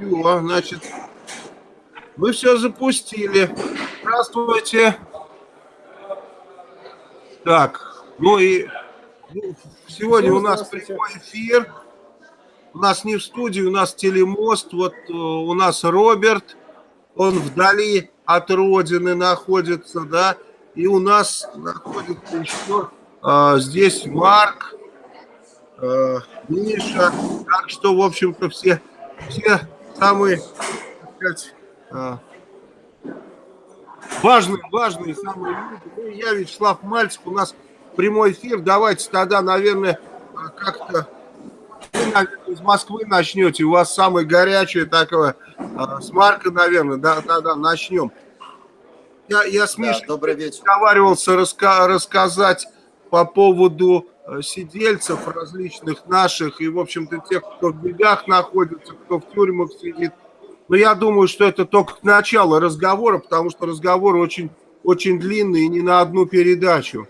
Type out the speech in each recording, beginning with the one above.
Все, значит, мы все запустили. Здравствуйте. Так, ну и ну, сегодня у нас прямой эфир. У нас не в студии, у нас телемост. Вот э, у нас Роберт, он вдали от родины находится, да. И у нас находится еще э, здесь Марк, э, Миша. Так что, в общем-то, все, все самые, так сказать, важные, важные самые люди. Ну, я Вячеслав Мальцев, у нас прямой эфир. Давайте тогда, наверное, как-то из Москвы начнете. У вас самое горячее такое, с Марка, наверное, да, да, да, начнем. Я, я с Мишей да, добрый вечер. разговаривался раска рассказать по поводу сидельцев различных наших и, в общем-то, тех, кто в бегах находится, кто в тюрьмах сидит. Но я думаю, что это только начало разговора, потому что разговор очень, очень длинный и не на одну передачу.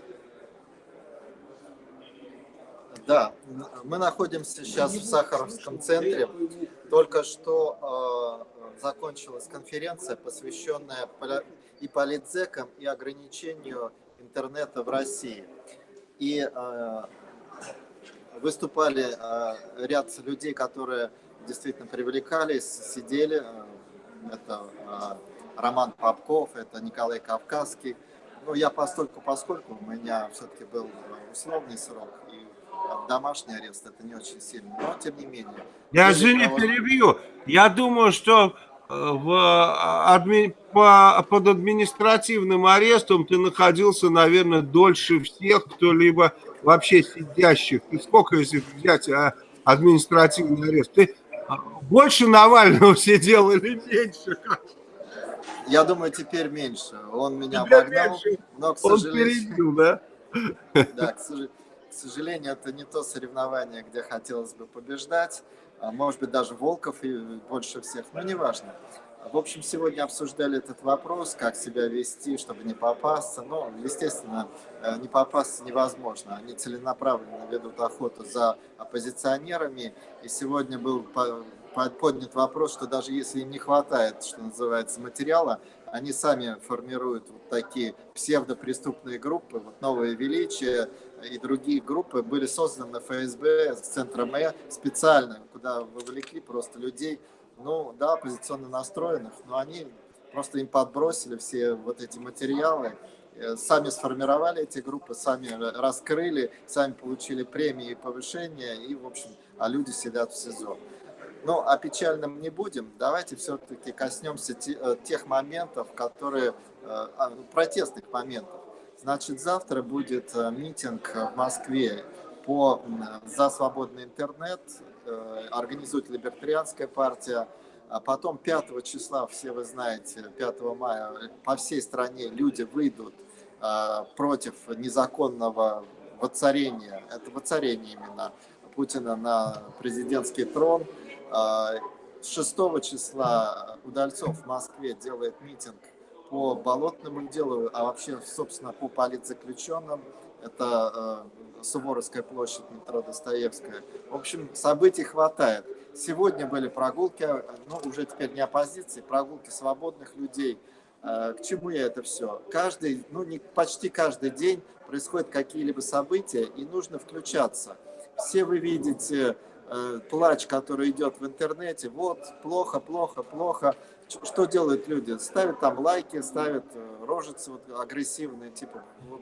Да, мы находимся сейчас в Сахаровском центре. Только что э, закончилась конференция, посвященная и политзекам, и ограничению интернета в России. И э, выступали э, ряд людей, которые действительно привлекались, сидели. Э, это Роман Попков, это Николай Кавказский. Ну, я постольку, поскольку у меня все-таки был условный срок, и домашний арест, это не очень сильно, но тем не менее. Я, извини, перебью. Я думаю, что в, а, адми, по, под административным арестом ты находился, наверное, дольше всех, кто-либо вообще сидящих. И сколько, если взять а, административный арест? Ты а, больше Навального сидел или меньше? Я думаю, теперь меньше. Он меня теперь обогнал, меньше. но, к сожалению... Он перебил, да? Да, к сожалению, это не то соревнование, где хотелось бы побеждать. А, может быть, даже Волков и больше всех, но неважно. В общем, сегодня обсуждали этот вопрос, как себя вести, чтобы не попасться. Но, естественно, э, не попасться невозможно. Они целенаправленно ведут охоту за оппозиционерами. И сегодня был поднят вопрос, что даже если им не хватает, что называется, материала, они сами формируют вот такие псевдопреступные группы, вот «Новое величие», и другие группы были созданы ФСБ центром Э специально, куда вовлекли просто людей, ну да, оппозиционно настроенных, но они просто им подбросили все вот эти материалы, э, сами сформировали эти группы, сами раскрыли, сами получили премии и повышения, и, в общем, а люди сидят в СИЗО. Ну, о печальном не будем. Давайте все-таки коснемся э, тех моментов, которые, э, а, протестных моментов. Значит, завтра будет э, митинг в Москве по, за свободный интернет, э, организует Либертарианская партия. А потом 5 числа, все вы знаете, 5 мая по всей стране люди выйдут э, против незаконного воцарения, это воцарение именно Путина на президентский трон. 6 числа Удальцов в Москве делает митинг по болотному делу, а вообще, собственно, по политзаключенным. Это э, Суворовская площадь, метро Достоевская. В общем, событий хватает. Сегодня были прогулки, ну, уже теперь не оппозиции, прогулки свободных людей. Э, к чему я это все? Каждый, ну, не, почти каждый день происходят какие-либо события, и нужно включаться. Все вы видите э, плач, который идет в интернете. Вот, плохо, плохо, плохо что делают люди? Ставят там лайки, ставят э, рожицы вот, агрессивные, типа, вот,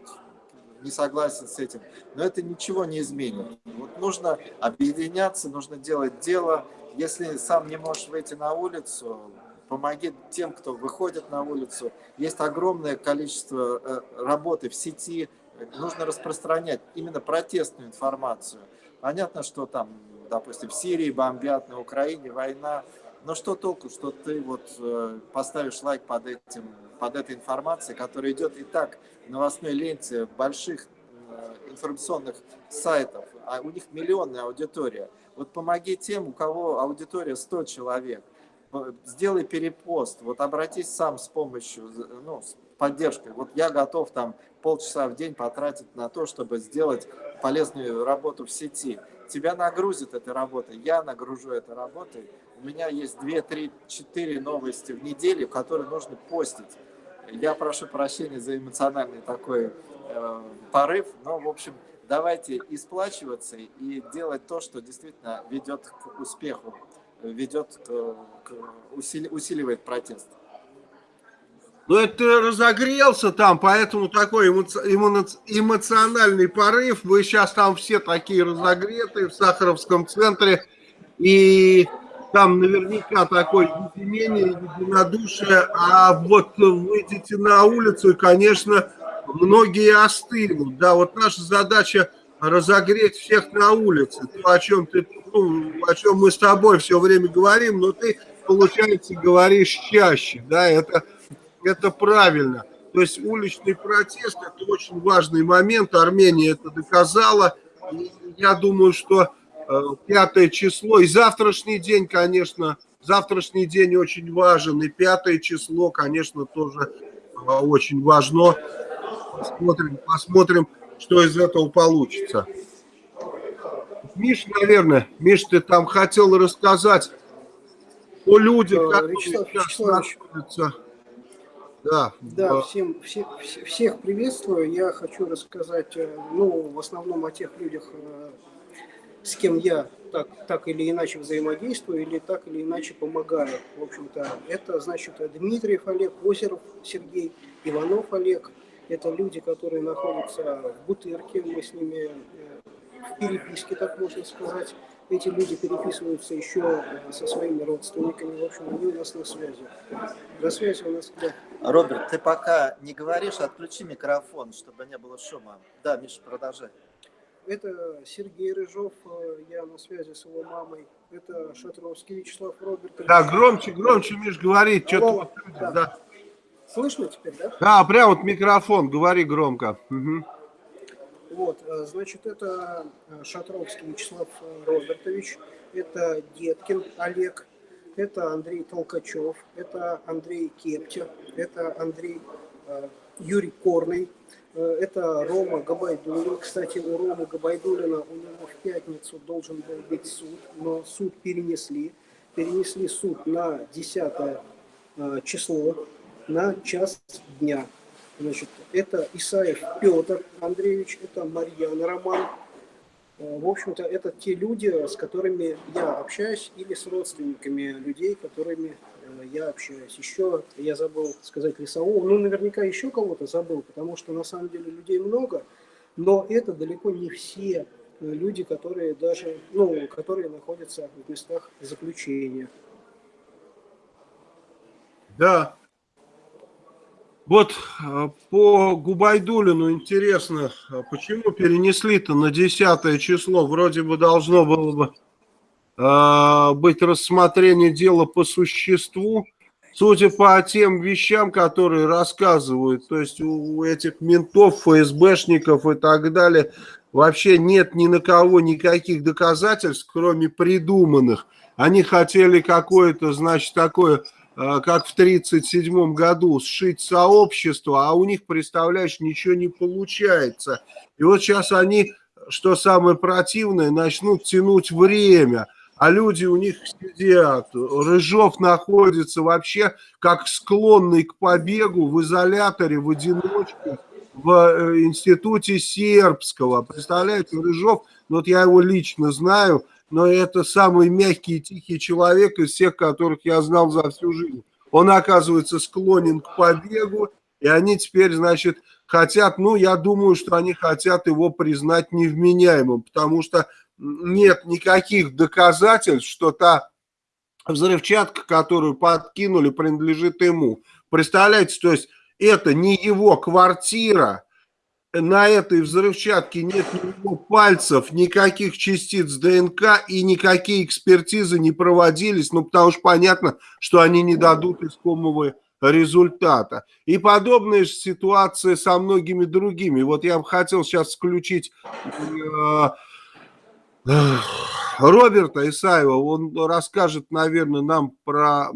не согласен с этим. Но это ничего не изменит. Вот нужно объединяться, нужно делать дело. Если сам не можешь выйти на улицу, помоги тем, кто выходит на улицу. Есть огромное количество э, работы в сети, нужно распространять именно протестную информацию. Понятно, что там, допустим, в Сирии бомбят, на Украине война, но что толку, что ты вот э, поставишь лайк под, этим, под этой информацией, которая идет и так в новостной ленте больших э, информационных сайтов, а у них миллионная аудитория. Вот помоги тем, у кого аудитория 100 человек, сделай перепост, вот обратись сам с помощью, ну, с поддержкой. Вот я готов там полчаса в день потратить на то, чтобы сделать полезную работу в сети. тебя нагрузит этой работой, я нагружу этой работой. У меня есть 2, 3, 4 новости в неделю, которые нужно постить. Я прошу прощения за эмоциональный такой э, порыв, но, в общем, давайте исплачиваться и делать то, что действительно ведет к успеху, ведет к, к усили, усиливает протест. Ну, это ты разогрелся там, поэтому такой эмоци... эмоциональный порыв. Вы сейчас там все такие разогретые в Сахаровском центре. И там наверняка такое единение, единодушие. А вот выйдете на улицу, и, конечно, многие остынут. Да, вот наша задача разогреть всех на улице. То, о чем ты, ну, о чем мы с тобой все время говорим, но ты, получается, говоришь чаще. Да, это это правильно. То есть уличный протест – это очень важный момент. Армения это доказала. Я думаю, что пятое число и завтрашний день, конечно, завтрашний день очень важен. И пятое число, конечно, тоже э, очень важно. Посмотрим, посмотрим, что из этого получится. Миш, наверное, Миш, ты там хотел рассказать о людях, э, которые Вячеслав, сейчас находятся да, да всем, всех, всех приветствую. Я хочу рассказать, э, ну, в основном о тех людях, э, с кем я так, так или иначе взаимодействую или так или иначе помогаю. В общем-то, это, значит, Дмитриев Олег, Озеров Сергей, Иванов Олег. Это люди, которые находятся в Бутырке, мы с ними э, в переписке, так можно сказать эти люди переписываются еще э, со своими родственниками, в общем, они у нас на связи. До связи у нас, да. Роберт, ты пока не говоришь, отключи микрофон, чтобы не было шума. Да, Миша, продолжай. Это Сергей Рыжов, э, я на связи с его мамой. Это Шатровский Вячеслав Робертович. Да, громче, громче, Миш, говори, что-то да. да. Слышно теперь, да? Да, прям вот микрофон, говори громко. Угу. Вот, э, значит, это э, Шатровский Вячеслав Робертович, это Деткин Олег, это Андрей Толкачев, это Андрей Кептя, это Андрей Юрий Корный, это Рома Габайдулин. Кстати, у Ромы Габайдулина у него в пятницу должен был быть суд, но суд перенесли. Перенесли суд на 10 число, на час дня. Значит, это Исаев Петр Андреевич, это Марьяна Роман. Э, в общем-то, это те люди, с которыми я общаюсь, или с родственниками людей, которыми э, я общаюсь. Еще я забыл сказать Лесового, ну, наверняка еще кого-то забыл, потому что на самом деле людей много, но это далеко не все э, люди, которые даже, ну, которые находятся в местах заключения. Да, вот э, по Губайдулину интересно, а почему перенесли-то на 10 число? Вроде бы должно было бы быть рассмотрение дела по существу. Судя по тем вещам, которые рассказывают, то есть у этих ментов, ФСБшников и так далее, вообще нет ни на кого никаких доказательств, кроме придуманных. Они хотели какое-то, значит, такое Э, как в 1937 году, сшить сообщество, а у них, представляешь, ничего не получается. И вот сейчас они, что самое противное, начнут тянуть время, а люди у них сидят. Рыжов находится вообще как склонный к побегу в изоляторе, в одиночку, в э, институте сербского. Представляете, Рыжов, ну вот я его лично знаю, но это самый мягкий и тихий человек из всех, которых я знал за всю жизнь. Он, оказывается, склонен к побегу, и они теперь, значит, хотят, ну, я думаю, что они хотят его признать невменяемым, потому что нет никаких доказательств, что та взрывчатка, которую подкинули, принадлежит ему. Представляете, то есть это не его квартира, на этой взрывчатке нет ни пальцев, никаких частиц ДНК и никакие экспертизы не проводились, ну потому что понятно, что они не дадут искомого результата. И подобная же ситуация со многими другими. Вот я бы хотел сейчас включить э, Роберта Исаева, он расскажет, наверное, нам про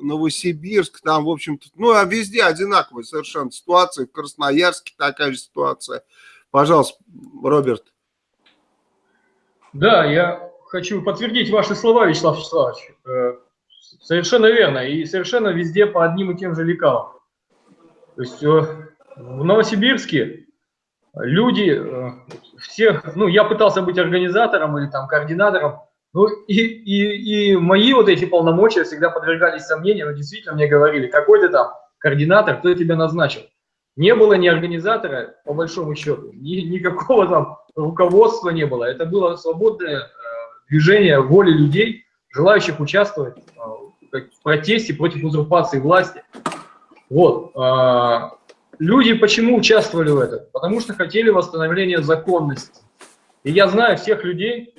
Новосибирск, там, в общем-то, ну, а везде одинаковая совершенно ситуация, в Красноярске такая же ситуация. Пожалуйста, Роберт. Да, я хочу подтвердить ваши слова, Вячеслав Вячеславович. Э, совершенно верно. И совершенно везде по одним и тем же лекалам. То есть э, в Новосибирске люди, э, все, ну, я пытался быть организатором или там координатором, ну, и, и, и мои вот эти полномочия всегда подвергались сомнениям, но действительно мне говорили, какой ты там координатор, кто тебя назначил. Не было ни организатора, по большому счету, ни, никакого там руководства не было. Это было свободное э, движение воли людей, желающих участвовать э, в протесте против узурпации власти. Вот. Э, люди почему участвовали в этом? Потому что хотели восстановления законности. И я знаю всех людей,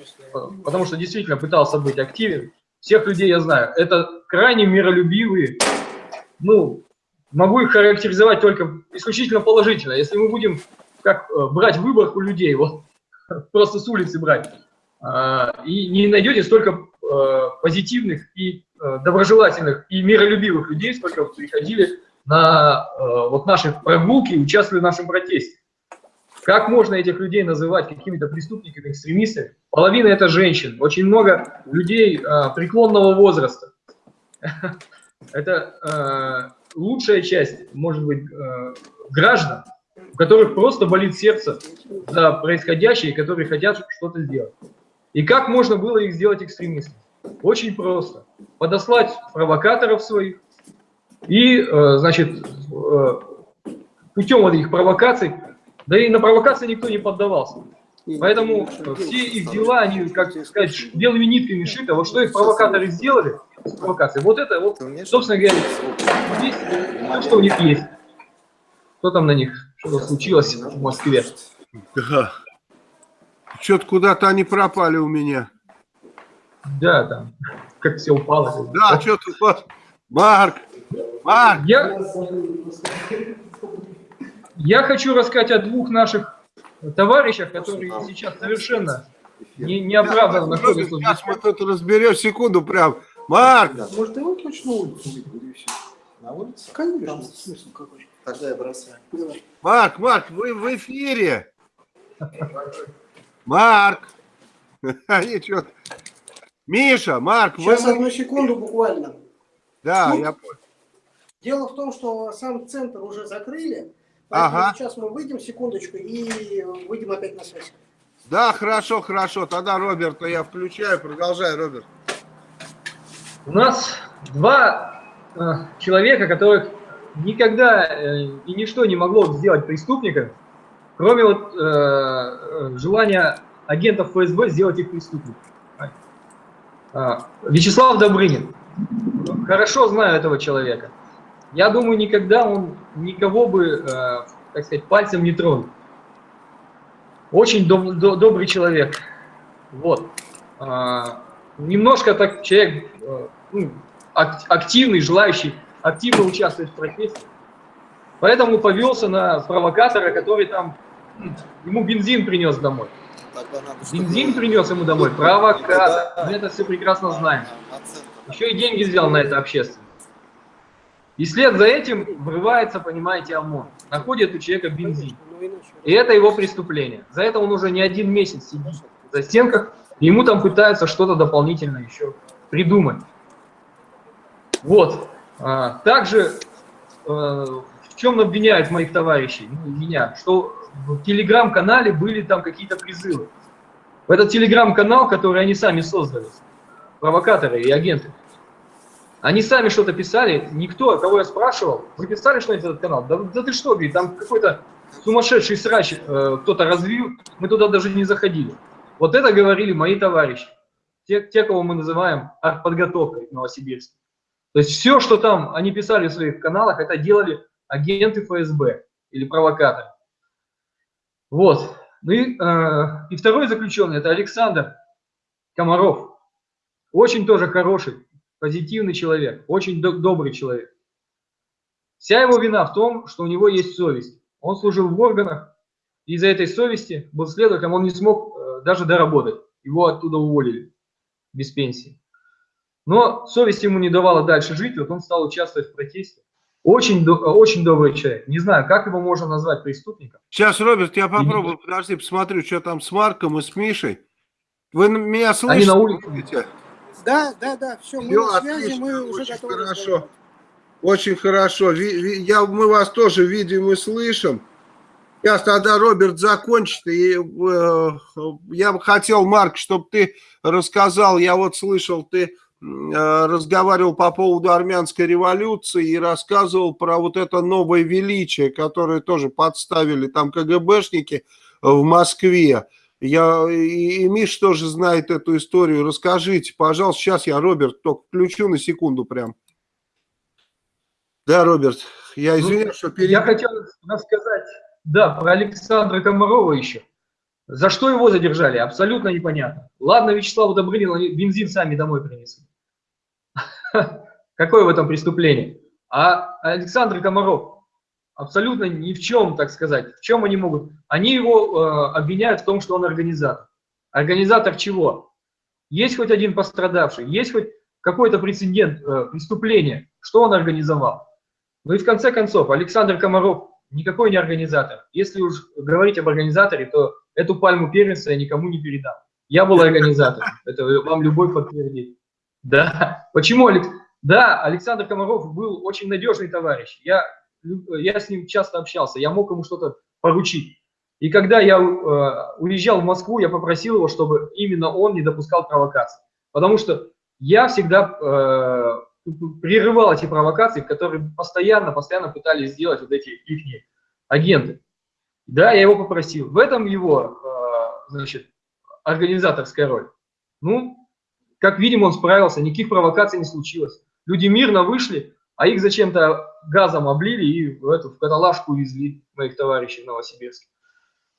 потому что действительно пытался быть активен, всех людей я знаю. Это крайне миролюбивые, ну, могу их характеризовать только исключительно положительно. Если мы будем как э, брать выборку людей, вот просто с улицы брать, а, и не найдете столько э, позитивных и э, доброжелательных и миролюбивых людей, сколько приходили на вот наши прогулки и участвовали в нашем протесте. Как можно этих людей называть какими-то преступниками, экстремистами? Половина это женщин, очень много людей преклонного возраста. Это лучшая часть, может быть, э, граждан, у которых просто болит сердце за происходящее, которые хотят что-то сделать. И как можно было их сделать экстремистами? Очень просто. Подослать провокаторов своих и, э, значит, э, путем вот этих провокаций, да и на провокации никто не поддавался. Поэтому все их дела, они, как сказать, белыми нитками шиты. Вот что их провокаторы сделали с провокацией, вот это, вот, собственно говоря, есть, то, что у них есть. Что там на них, что случилось в Москве? Да. Что-то куда-то они пропали у меня. Да, там, как все упало. Да, что-то... Марк! Марк! Я... Я хочу рассказать о двух наших товарищах, которые сейчас совершенно не, неоправданно находятся. Сейчас мы тут разберем секунду прям. Марк! Может, его точно улицу На улице? Конечно, смысл какой. Тогда я бросаю. Марк, Марк, вы в эфире. Марк. Ничего. Миша, Марк. Сейчас вы... одну секунду буквально. Да, ну, я понял. Дело в том, что сам центр уже закрыли, Ага. Сейчас мы выйдем, секундочку, и выйдем опять на связь. Да, хорошо, хорошо. Тогда Роберта я включаю. Продолжай, Роберт. У нас два э, человека, которых никогда э, и ничто не могло сделать преступниками, кроме вот э, э желания агентов ФСБ сделать их преступниками. Э, Вячеслав Добрынин. Хорошо знаю этого человека. Я думаю, никогда он никого бы, э, так сказать, пальцем не тронул. Очень доб добрый человек. Вот. А, немножко так человек э, ну, активный, желающий активно участвовать в протесте. Поэтому повелся на провокатора, который там ему бензин принес домой. Бензин принес ему домой, провокатор. Мы это все прекрасно знаем. Еще и деньги взял на это общественно. И след за этим врывается, понимаете, ОМОН. Находит у человека бензин. И это его преступление. За это он уже не один месяц сидит за стенках, и ему там пытаются что-то дополнительно еще придумать. Вот. А, также э, в чем обвиняют моих товарищей, ну, меня, что в телеграм-канале были там какие-то призывы. В этот телеграм-канал, который они сами создали, провокаторы и агенты, они сами что-то писали, никто, кого я спрашивал, вы писали что-нибудь этот канал? Да, да ты что, говорит, там какой-то сумасшедший срач э, кто-то развил, мы туда даже не заходили. Вот это говорили мои товарищи, те, те кого мы называем подготовкой в Новосибирске. То есть все, что там они писали в своих каналах, это делали агенты ФСБ или провокаторы. Вот. Ну и, э, и второй заключенный, это Александр Комаров. Очень тоже хороший, позитивный человек, очень добрый человек. Вся его вина в том, что у него есть совесть. Он служил в органах, и из-за этой совести был следователем, он не смог э, даже доработать. Его оттуда уволили без пенсии. Но совесть ему не давала дальше жить, вот он стал участвовать в протесте. Очень, очень добрый человек. Не знаю, как его можно назвать преступником. Сейчас, Роберт, я попробую, подожди, посмотрю, что там с Марком и с Мишей. Вы меня слышите? Они на улице. Да, да, да, все, мы Все, на связи, отлично, мы уже очень готовы. хорошо. разговаривать. Очень хорошо. Я, мы вас тоже видим и слышим. Сейчас тогда Роберт закончит. И, э, я бы хотел, Марк, чтобы ты рассказал, я вот слышал, ты э, разговаривал по поводу армянской революции и рассказывал про вот это новое величие, которое тоже подставили там КГБшники в Москве. Я, и, и Миш тоже знает эту историю. Расскажите, пожалуйста. Сейчас я, Роберт, только включу на секунду прям. Да, Роберт, я Ну, извиняюсь, что Я перебил. хотел рассказать, да, про Александра Комарова еще. За что его задержали, абсолютно непонятно. Ладно, Вячеславу Добрынину бензин сами домой принесли. Какое в этом преступление? А Александр Комаров абсолютно ни в чем, так сказать. В чем они могут? Они его э, обвиняют в том, что он организатор. Организатор чего? Есть хоть один пострадавший, есть хоть какой-то прецедент э, преступления, что он организовал. Ну и в конце концов, Александр Комаров никакой не организатор. Если уж говорить об организаторе, то эту пальму первенства я никому не передам. Я был организатором, это вам любой подтвердит. Да, почему, Алекс? Да, Александр Комаров был очень надежный товарищ. Я, я с ним часто общался, я мог ему что-то поручить. И когда я э, уезжал в Москву, я попросил его, чтобы именно он не допускал провокаций. Потому что я всегда э, прерывал эти провокации, которые постоянно, постоянно пытались сделать вот эти их агенты. Да, я его попросил. В этом его, э, значит, организаторская роль. Ну, как видим, он справился, никаких провокаций не случилось. Люди мирно вышли, а их зачем-то газом облили и в эту в каталажку увезли моих товарищей в Новосибирске.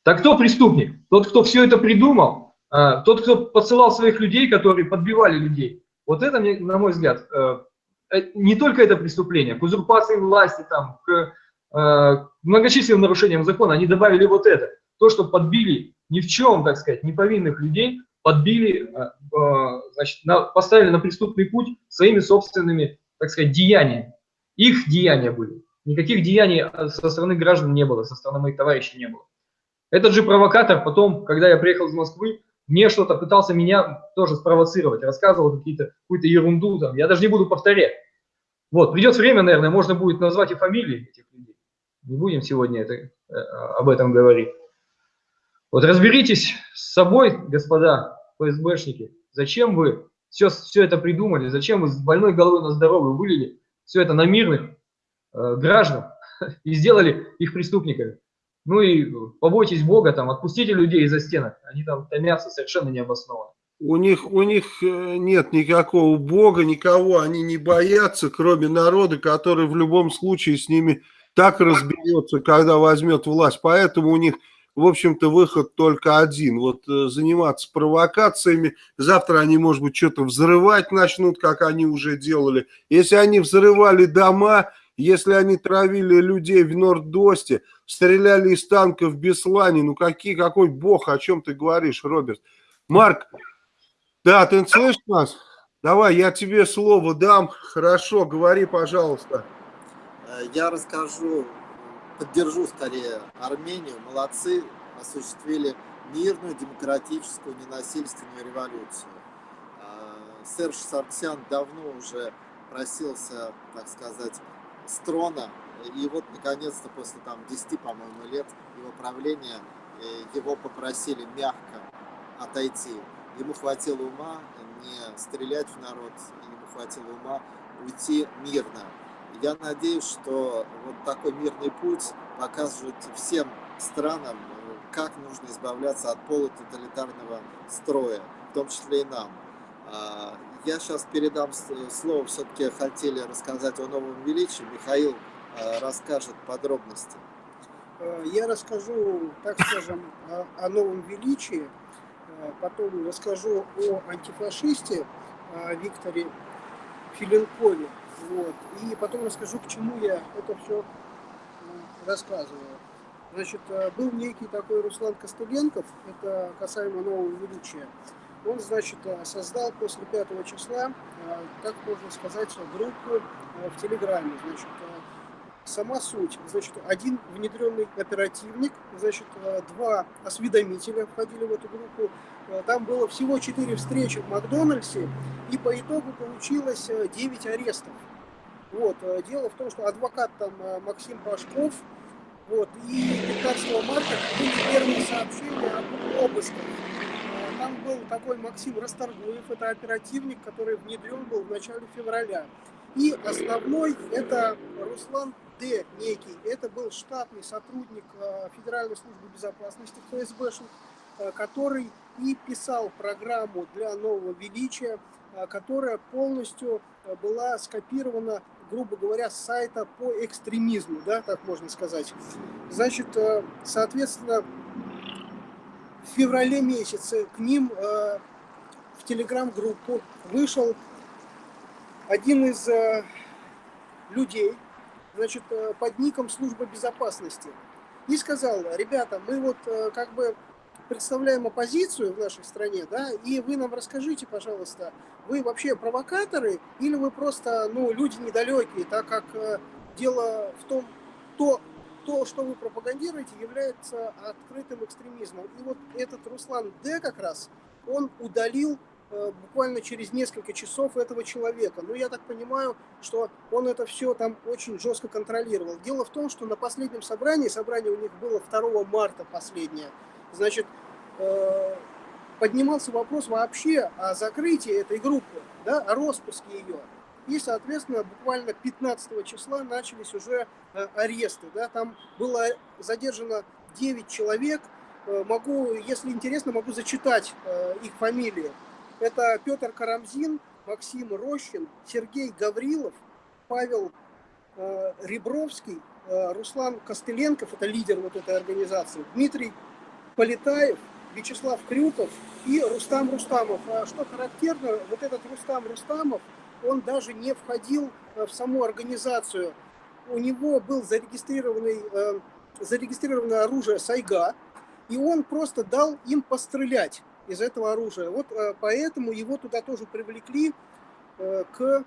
Так кто преступник? Тот, кто все это придумал, э, тот, кто подсылал своих людей, которые подбивали людей. Вот это, на мой взгляд, не только это преступление, к узурпации власти, там, к э, многочисленным нарушениям закона, они добавили вот это. То, что подбили ни в чем, так сказать, неповинных людей, подбили, э, значит, на, поставили на преступный путь своими собственными, так сказать, деяниями. Их деяния были. Никаких деяний со стороны граждан не было, со стороны моих товарищей не было. Этот же провокатор потом, когда я приехал из Москвы, мне что-то пытался меня тоже спровоцировать, рассказывал какие-то, какую-то ерунду, там, я даже не буду повторять. Вот, придет время, наверное, можно будет назвать и фамилии этих людей. Не будем сегодня это, э, об этом говорить. Вот разберитесь с собой, господа ФСБшники, зачем вы все, все это придумали, зачем вы с больной головой на здоровую вылили все это на мирных э, граждан и сделали их преступниками. Ну и побойтесь Бога, там, отпустите людей из-за стенок, они там томятся совершенно необоснованно. У них, у них э, нет никакого Бога, никого они не боятся, кроме народа, который в любом случае с ними так разберется, когда возьмет власть. Поэтому у них, в общем-то, выход только один. Вот э, заниматься провокациями. Завтра они, может быть, что-то взрывать начнут, как они уже делали. Если они взрывали дома, если они травили людей в Нордосте, стреляли из танков в Беслане, ну какие, какой бог, о чем ты говоришь, Роберт? Марк, да, ты слышишь нас? Давай, я тебе слово дам. Хорошо, говори, пожалуйста. Я расскажу, поддержу скорее Армению. Молодцы, осуществили мирную, демократическую, ненасильственную революцию. Серж Сарксян давно уже просился, так сказать, с трона. И вот, наконец-то, после там 10, по-моему, лет его правления, его попросили мягко отойти. Ему хватило ума не стрелять в народ, ему хватило ума уйти мирно. Я надеюсь, что вот такой мирный путь покажет всем странам, как нужно избавляться от полутоталитарного строя, в том числе и нам. Я сейчас передам слово, все-таки хотели рассказать о новом величии. Михаил расскажет подробности. Я расскажу, так скажем, о, новом величии, потом расскажу о антифашисте Викторе Филенкове, вот, и потом расскажу, к чему я это все рассказываю. Значит, был некий такой Руслан Костыленков, это касаемо нового величия. Он, значит, создал после 5 числа, так можно сказать, группу в Телеграме. Значит, сама суть. Значит, один внедренный оперативник, значит, э, два осведомителя входили в эту группу. Э, там было всего четыре встречи в Макдональдсе, и по итогу получилось 9 арестов. Вот. Дело в том, что адвокат там Максим Пашков, вот, и 15 марта были первые сообщения об обысках там был такой Максим Расторгуев, это оперативник, который внедрен был в начале февраля. И основной это Руслан Д. некий. Это был штатный сотрудник э, Федеральной службы безопасности ФСБшник, э, который и писал программу для нового величия, э, которая полностью была скопирована, грубо говоря, с сайта по экстремизму, да, так можно сказать. Значит, соответственно, в феврале месяце к ним в телеграм-группу вышел один из людей, значит, э, под ником служба безопасности, и сказал, ребята, мы вот э, как бы представляем оппозицию в нашей стране, да, и вы нам расскажите, пожалуйста, вы вообще провокаторы или вы просто, ну, люди недалекие, так как э, дело в том, то, то, что вы пропагандируете, является открытым экстремизмом. И вот этот Руслан Д. как раз, он удалил буквально через несколько часов этого человека. Ну, я так понимаю, что он это все там очень жестко контролировал. Дело в том, что на последнем собрании, собрание у них было 2 марта последнее, значит, э, поднимался вопрос вообще о закрытии этой группы, да, о распуске ее. И, соответственно, буквально 15 числа начались уже э, аресты. Да? Там было задержано 9 человек. Э, могу, если интересно, могу зачитать э, их фамилии. Это Петр Карамзин, Максим Рощин, Сергей Гаврилов, Павел Ребровский, Руслан Костыленков, это лидер вот этой организации, Дмитрий Полетаев, Вячеслав Крюков и Рустам Рустамов. А что характерно, вот этот Рустам Рустамов – он даже не входил э, в саму организацию. У него был зарегистрированный, э, зарегистрированное оружие Сайга, и он просто дал им пострелять из этого оружия. Вот э, поэтому его туда тоже привлекли к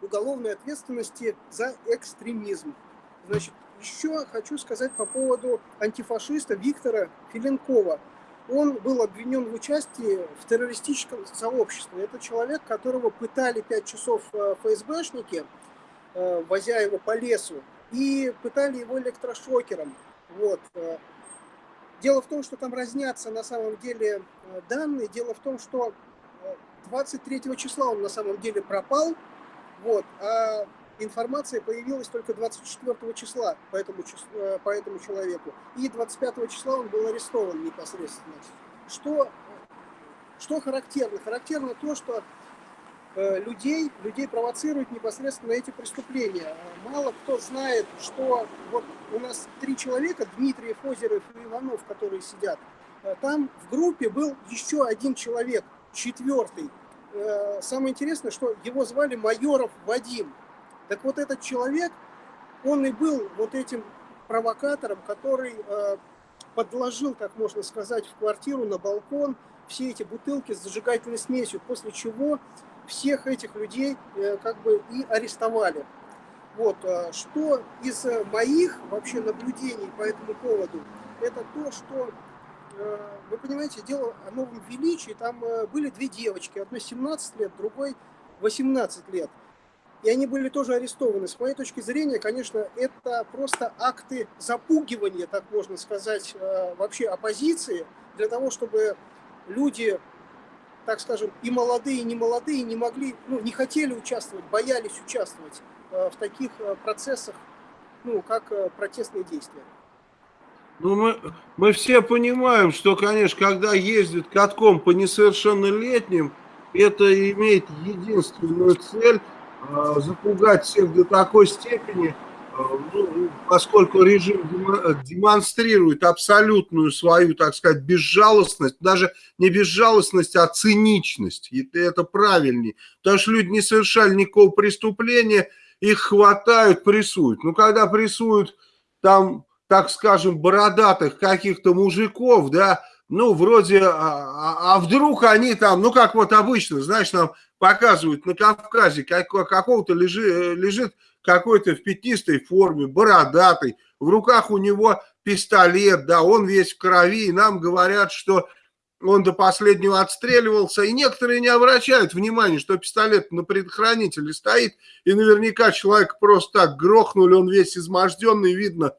уголовной ответственности за экстремизм. Значит, еще хочу сказать по поводу антифашиста Виктора Филенкова – он был обвинен в участии в террористическом сообществе. Это человек, которого пытали 5 часов э, ФСБшники, э, возя его по лесу, и пытали его электрошокером. Вот. Э. Дело в том, что там разнятся на самом деле данные. Дело в том, что 23 числа он на самом деле пропал, вот, а информация появилась только 24 числа по этому, э, по этому человеку. И 25 числа он был арестован непосредственно. Что, что характерно? Характерно то, что э, людей, людей провоцируют непосредственно эти преступления. Мало кто знает, что вот у нас три человека, Дмитриев, Озеров и Иванов, которые сидят, э, там в группе был еще один человек, четвертый. Самое интересное, что его звали Майоров Вадим. Так вот этот человек, он и был вот этим провокатором, который э, подложил, как можно сказать, в квартиру на балкон все эти бутылки с зажигательной смесью, после чего всех этих людей э, как бы и арестовали. Вот, э, что из моих вообще наблюдений по этому поводу, это то, что, э, вы понимаете, дело о новом величии, там э, были две девочки, одной 17 лет, другой 18 лет и они были тоже арестованы. С моей точки зрения, конечно, это просто акты запугивания, так можно сказать, э, вообще оппозиции, для того, чтобы люди, так скажем, и молодые, и не молодые, не могли, ну, не хотели участвовать, боялись участвовать э, в таких э, процессах, ну, как протестные действия. Ну, мы, мы все понимаем, что, конечно, когда ездят катком по несовершеннолетним, это имеет единственную цель Э, запугать всех до такой степени, э, поскольку режим демонстрирует абсолютную свою, так сказать, безжалостность, даже не безжалостность, а циничность, и это правильнее, потому что люди не совершали никакого преступления, их хватают, прессуют. Ну, когда прессуют там, так скажем, бородатых каких-то мужиков, да, ну, вроде, а, а, а вдруг они там, ну, как вот обычно, знаешь, нам показывают на Кавказе, как, какого-то лежи, лежит какой-то в пятнистой форме, бородатый, в руках у него пистолет, да, он весь в крови, и нам говорят, что он до последнего отстреливался, и некоторые не обращают внимания, что пистолет на предохранителе стоит, и наверняка человек просто так грохнули, он весь изможденный, видно,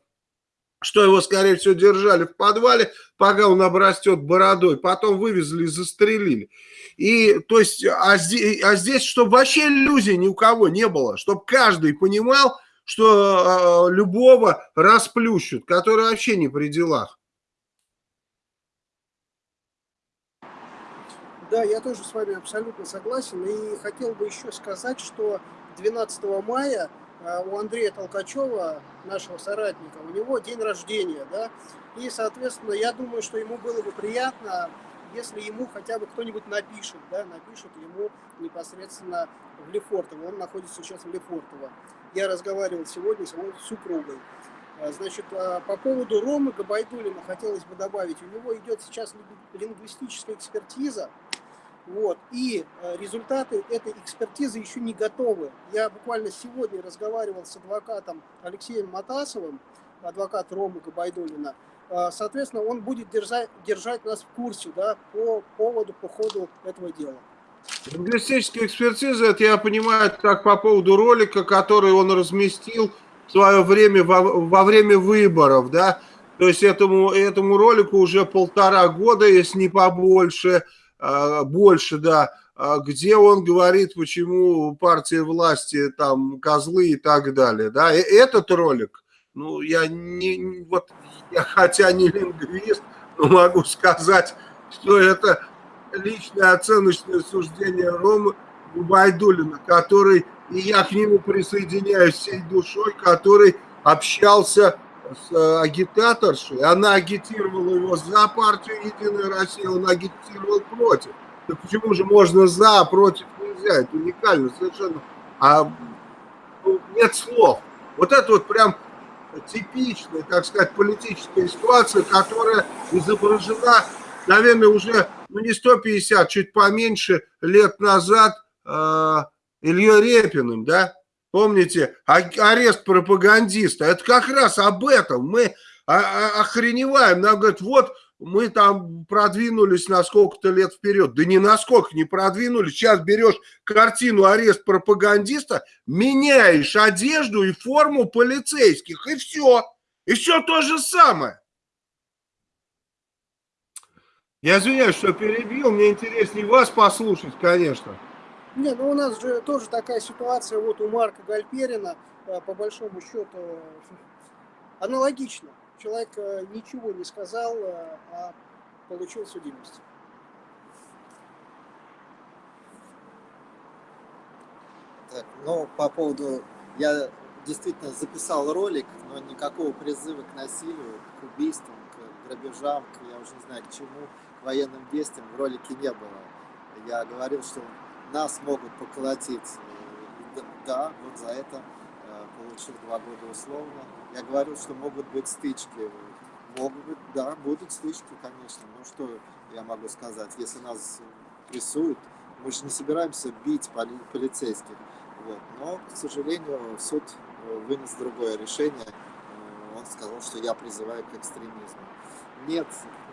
что его, скорее всего, держали в подвале, пока он обрастет бородой, потом вывезли и застрелили. И, то есть, а здесь, а здесь чтобы вообще иллюзий ни у кого не было, чтобы каждый понимал, что э, любого расплющут, который вообще не при делах. Да, я тоже с вами абсолютно согласен. И хотел бы еще сказать, что 12 мая у Андрея Толкачева, нашего соратника, у него день рождения, да, и, соответственно, я думаю, что ему было бы приятно, если ему хотя бы кто-нибудь напишет, да, напишет ему непосредственно в Лефортово, он находится сейчас в Лефортово. Я разговаривал сегодня с его супругой. А, значит, а, по поводу Ромы Габайдулина хотелось бы добавить, у него идет сейчас лингвистическая экспертиза, вот. И э, результаты этой экспертизы еще не готовы. Я буквально сегодня разговаривал с адвокатом Алексеем Матасовым, адвокат Ромы Габайдулина. Э, соответственно, он будет держать, держать нас в курсе да, по поводу, по ходу этого дела. Лингвистическая экспертиза, это я понимаю, так по поводу ролика, который он разместил в свое время во, во время выборов, да, то есть этому, этому ролику уже полтора года, если не побольше, больше, да, а где он говорит, почему партия власти там козлы и так далее, да, и этот ролик, ну, я не, вот, я хотя не лингвист, но могу сказать, что это личное оценочное суждение Ромы Губайдулина, который, и я к нему присоединяюсь всей душой, который общался с э, агитаторшей, она агитировала его за партию «Единая Россия», он агитировал против. Так почему же можно за, а против нельзя? Это уникально совершенно. А ну, нет слов. Вот это вот прям типичная, так сказать, политическая ситуация, которая изображена, наверное, уже ну, не 150, чуть поменьше лет назад э, Ильей Репиным, да? Помните, арест пропагандиста. Это как раз об этом. Мы охреневаем. Нам говорят, вот мы там продвинулись на сколько-то лет вперед. Да ни насколько не продвинулись. Сейчас берешь картину «Арест пропагандиста», меняешь одежду и форму полицейских, и все. И все то же самое. Я извиняюсь, что перебил. Мне интереснее вас послушать, конечно. Не, ну у нас же тоже такая ситуация, вот у Марка Гальперина, э, по большому счету, аналогично. Человек э, ничего не сказал, э, а получил судимость. Так, ну, по поводу... Я действительно записал ролик, но никакого призыва к насилию, к убийствам, к грабежам, к, я уже не знаю, к чему, к военным действиям в ролике не было. Я говорил, что нас могут поколотить. Да, вот за это э, получил два года условно. Я говорил, что могут быть стычки. Могут быть, да, будут стычки, конечно. Ну что я могу сказать, если нас прессуют, мы же не собираемся бить поли полицейских. Вот. Но, к сожалению, суд э, вынес другое решение. Э, он сказал, что я призываю к экстремизму. Нет,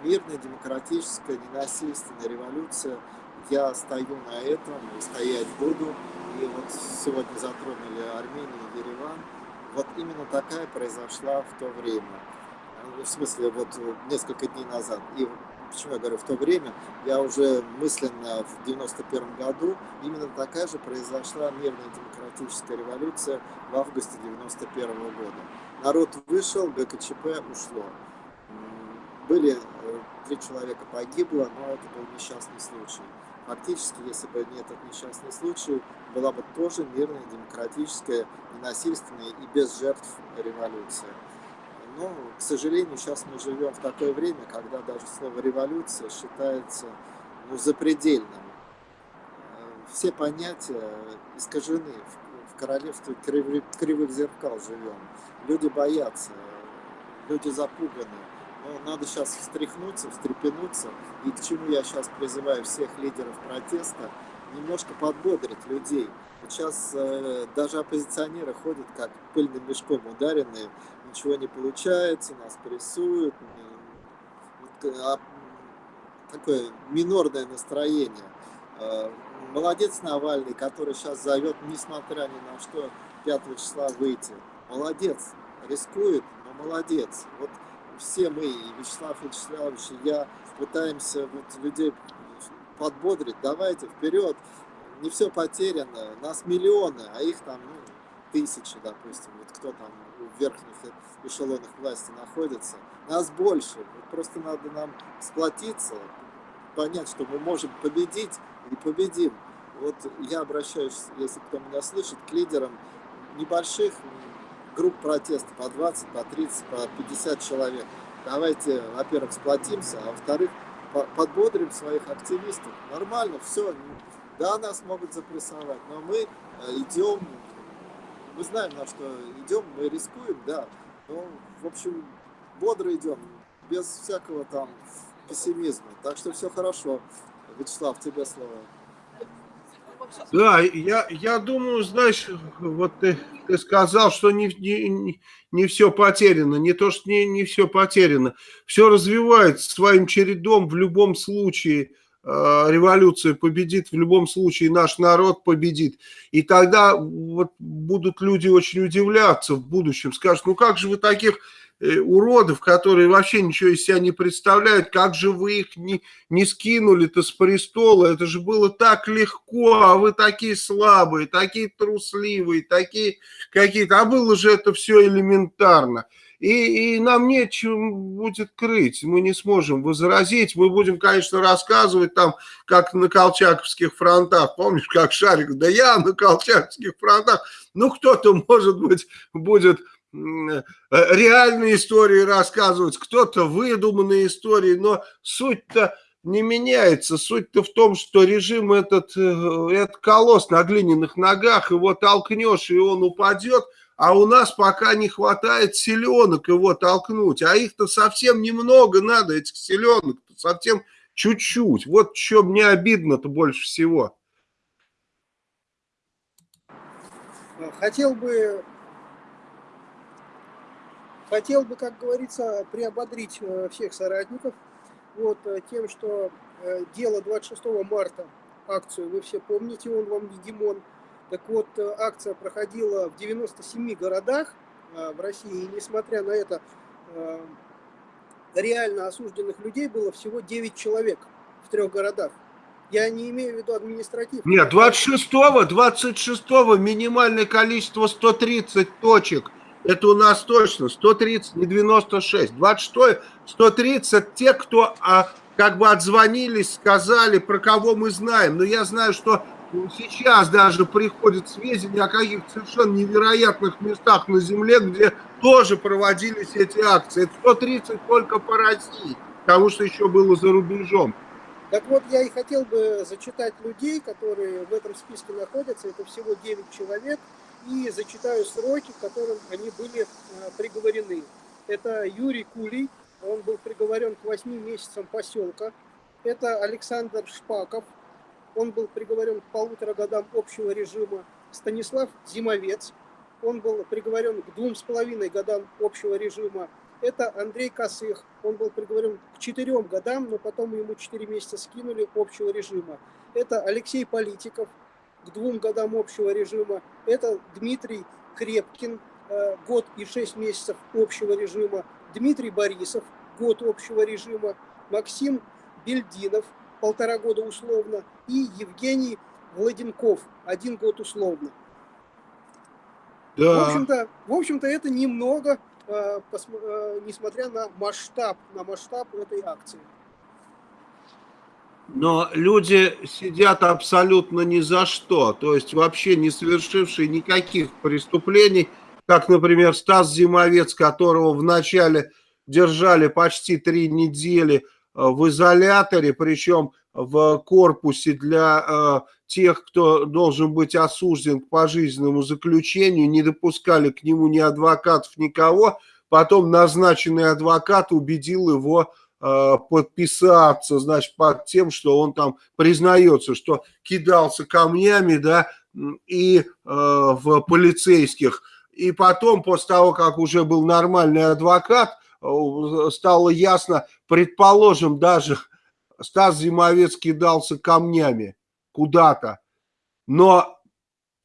мирная, демократическая, ненасильственная революция – я стою на этом и стоять буду. И вот сегодня затронули Армению и Ереван. Вот именно такая произошла в то время. В смысле, вот несколько дней назад. И почему я говорю в то время, я уже мысленно в 91 году, именно такая же произошла мирная демократическая революция в августе 91 года. Народ вышел, ГКЧП ушло. Были э, три человека погибло, но это был несчастный случай. Фактически, если бы не этот несчастный случай, была бы тоже мирная, демократическая, ненасильственная и без жертв революция. Но, к сожалению, сейчас мы живем в такое время, когда даже слово «революция» считается ну, запредельным. Все понятия искажены. В королевстве кривых зеркал живем. Люди боятся, люди запуганы. Но надо сейчас встряхнуться, встрепенуться. И к чему я сейчас призываю всех лидеров протеста, немножко подбодрить людей. Сейчас э, даже оппозиционеры ходят как пыльным мешком ударенные, ничего не получается, нас прессуют. Вот, а, такое минорное настроение. Э, молодец Навальный, который сейчас зовет, несмотря ни на что, 5 числа выйти. Молодец, рискует, но молодец. Вот все мы, и Вячеслав Вячеславович, и я, пытаемся вот людей подбодрить, давайте вперед, не все потеряно, нас миллионы, а их там ну, тысячи, допустим, вот кто там в верхних эшелонах власти находится, нас больше, вот просто надо нам сплотиться, понять, что мы можем победить и победим. Вот я обращаюсь, если кто меня слышит, к лидерам небольших групп протеста по 20, по 30, по 50 человек. Давайте, во-первых, сплотимся, а во-вторых, подбодрим своих активистов. Нормально, все. Да, нас могут запрессовать, но мы э, идем, мы знаем, на что идем, мы рискуем, да. Но, в общем, бодро идем, без всякого там пессимизма. Так что все хорошо. Вячеслав, тебе слово. Да, я, я думаю, знаешь, вот ты, ты сказал, что не, не, не все потеряно. Не то, что не, не все потеряно. Все развивается своим чередом в любом случае. Э, революция победит, в любом случае наш народ победит. И тогда вот будут люди очень удивляться в будущем. Скажут, ну как же вы таких уродов, которые вообще ничего из себя не представляют, как же вы их не, не скинули-то с престола, это же было так легко, а вы такие слабые, такие трусливые, такие какие-то, а было же это все элементарно. И, и нам нечем будет крыть, мы не сможем возразить, мы будем, конечно, рассказывать там, как на Колчаковских фронтах, помнишь, как Шарик, да я на Колчаковских фронтах, ну кто-то, может быть, будет Э, реальные истории рассказывать, кто-то выдуманные истории, но суть-то не меняется. Суть-то в том, что режим этот, э, это колосс на глиняных ногах, его толкнешь, и он упадет, а у нас пока не хватает селенок его толкнуть, а их-то совсем немного надо, этих селенок, совсем чуть-чуть. Вот что мне обидно-то больше всего. Хотел бы Хотел бы, как говорится, приободрить э, всех соратников вот, э, тем, что э, дело 26 марта, акцию, вы все помните, он вам не Димон. Так вот, акция проходила в 97 городах в России, и несмотря на это, реально осужденных людей было всего 9 человек в трех городах. Я не имею в виду административно. Нет, 26-го, 26-го минимальное количество 130 точек – это у нас точно 130, не 96. 26, 130 те, кто а, как бы отзвонились, сказали, про кого мы знаем. Но я знаю, что сейчас даже приходят сведения о каких-то совершенно невероятных местах на Земле, где тоже проводились эти акции. Это 130 только по России, потому что еще было за рубежом. Так вот, я и хотел бы зачитать людей, которые в этом списке находятся. Это всего 9 человек и зачитаю сроки, к которым они были э, приговорены. Это Юрий Кулий, он был приговорен к 8 месяцам поселка. Это Александр Шпаков, он был приговорен к полутора годам общего режима. Станислав Зимовец, он был приговорен к двум с половиной годам общего режима. Это Андрей Косых, он был приговорен к четырем годам, но потом ему четыре месяца скинули общего режима. Это Алексей Политиков, к двум годам общего режима. Это Дмитрий Крепкин, э, год и шесть месяцев общего режима. Дмитрий Борисов, год общего режима. Максим Бельдинов, полтора года условно. И Евгений Владенков, один год условно. Да. В общем-то, в общем-то это немного, э, э, несмотря на масштаб, на масштаб этой акции. Но люди сидят абсолютно ни за что, то есть вообще не совершившие никаких преступлений, как, например, Стас Зимовец, которого вначале держали почти три недели э, в изоляторе, причем в корпусе для э, тех, кто должен быть осужден к пожизненному заключению, не допускали к нему ни адвокатов, никого, потом назначенный адвокат убедил его подписаться, значит, под тем, что он там признается, что кидался камнями, да, и э, в полицейских. И потом, после того, как уже был нормальный адвокат, стало ясно, предположим, даже Стас Зимовец кидался камнями куда-то, но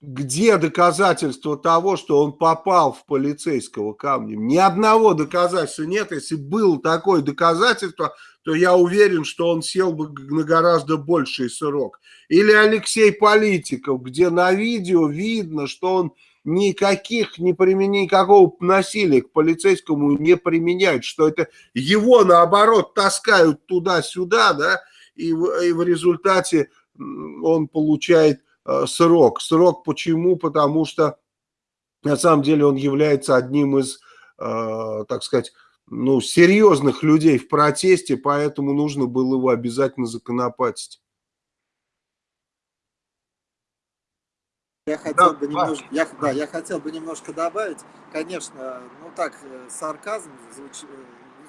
где доказательства того, что он попал в полицейского камнем? Ни одного доказательства нет. Если было такое доказательство, то я уверен, что он сел бы на гораздо больший срок. Или Алексей Политиков, где на видео видно, что он никаких, не применяет, никакого насилия к полицейскому не применяет, что это его, наоборот, таскают туда-сюда, да, и и в результате он получает срок. Срок почему? Потому что на самом деле он является одним из, э, так сказать, ну, серьезных людей в протесте, поэтому нужно было его обязательно законопатить. Я хотел да, бы немножко, я, да, я хотел бы немножко добавить, конечно, ну так, э, сарказм звучит,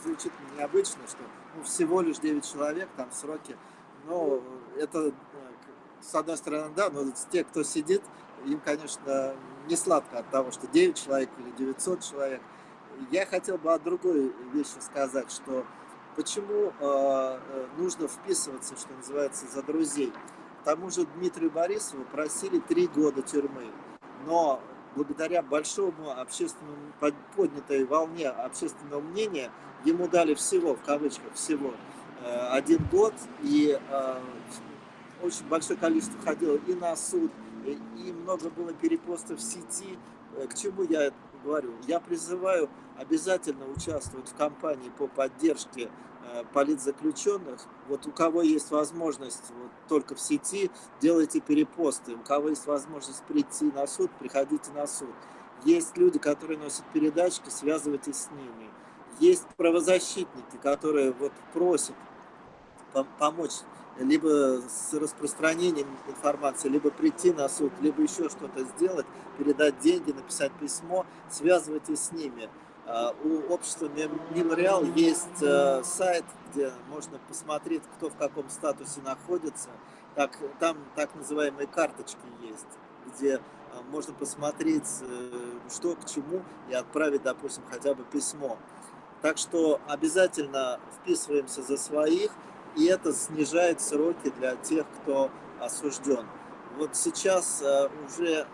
звучит необычно, что ну, всего лишь 9 человек, там сроки, но это с одной стороны, да, но те, кто сидит, им, конечно, не сладко от того, что 9 человек или 900 человек. Я хотел бы о другой вещи сказать, что почему э, нужно вписываться, что называется, за друзей. К тому же Дмитрию Борисову просили три года тюрьмы, но благодаря большому общественному поднятой волне общественного мнения ему дали всего, в кавычках, всего э, один год, и э, очень большое количество ходило и на суд, и много было перепостов в сети. Э, к чему я говорю? Я призываю обязательно участвовать в кампании по поддержке э, политзаключенных. Вот у кого есть возможность вот, только в сети, делайте перепосты. У кого есть возможность прийти на суд, приходите на суд. Есть люди, которые носят передачки, связывайтесь с ними. Есть правозащитники, которые вот просят помочь либо с распространением информации, либо прийти на суд, либо еще что-то сделать, передать деньги, написать письмо, связывайтесь с ними. А, у общества Мемориал есть э, сайт, где можно посмотреть, кто в каком статусе находится. Так, там так называемые карточки есть, где а, можно посмотреть, э, что к чему, и отправить, допустим, хотя бы письмо. Так что обязательно вписываемся за своих, и это снижает сроки для тех, кто осужден. Вот сейчас э, уже э,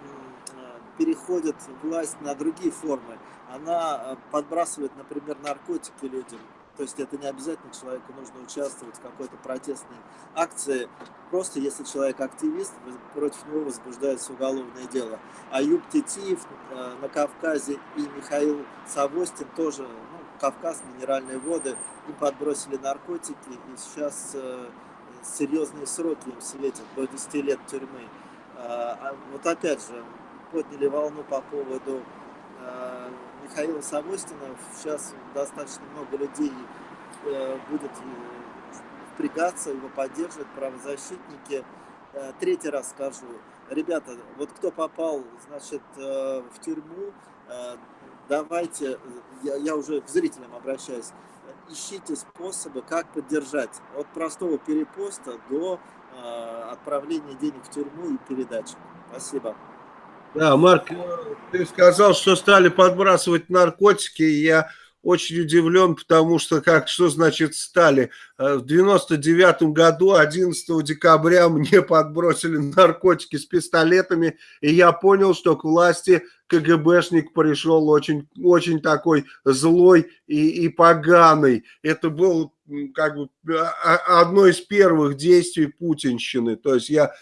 переходит власть на другие формы. Она э, подбрасывает, например, наркотики людям. То есть это не обязательно человеку нужно участвовать в какой-то протестной акции. Просто если человек активист, против него возбуждается уголовное дело. Аюб Тетиев на Кавказе и Михаил Савостин тоже Кавказ, минеральные воды, им подбросили наркотики, и сейчас э, серьезные сроки им светят, до 10 лет тюрьмы. А, а вот опять же, подняли волну по поводу э, Михаила Савостина. Сейчас достаточно много людей э, будет впрягаться, его поддерживать, правозащитники. Третий раз скажу, ребята, вот кто попал, значит, в тюрьму, давайте, я, я уже к зрителям обращаюсь, ищите способы, как поддержать. От простого перепоста до э, отправления денег в тюрьму и передачи. Спасибо. Да, Марк, ты сказал, что стали подбрасывать наркотики, я очень удивлен, потому что, как, что значит стали? Э, в 99 году, 11 декабря, мне подбросили наркотики с пистолетами, и я понял, что к власти КГБшник пришел очень, очень такой злой и, и поганый. Это был как бы а, а, одно из первых действий путинщины. То есть я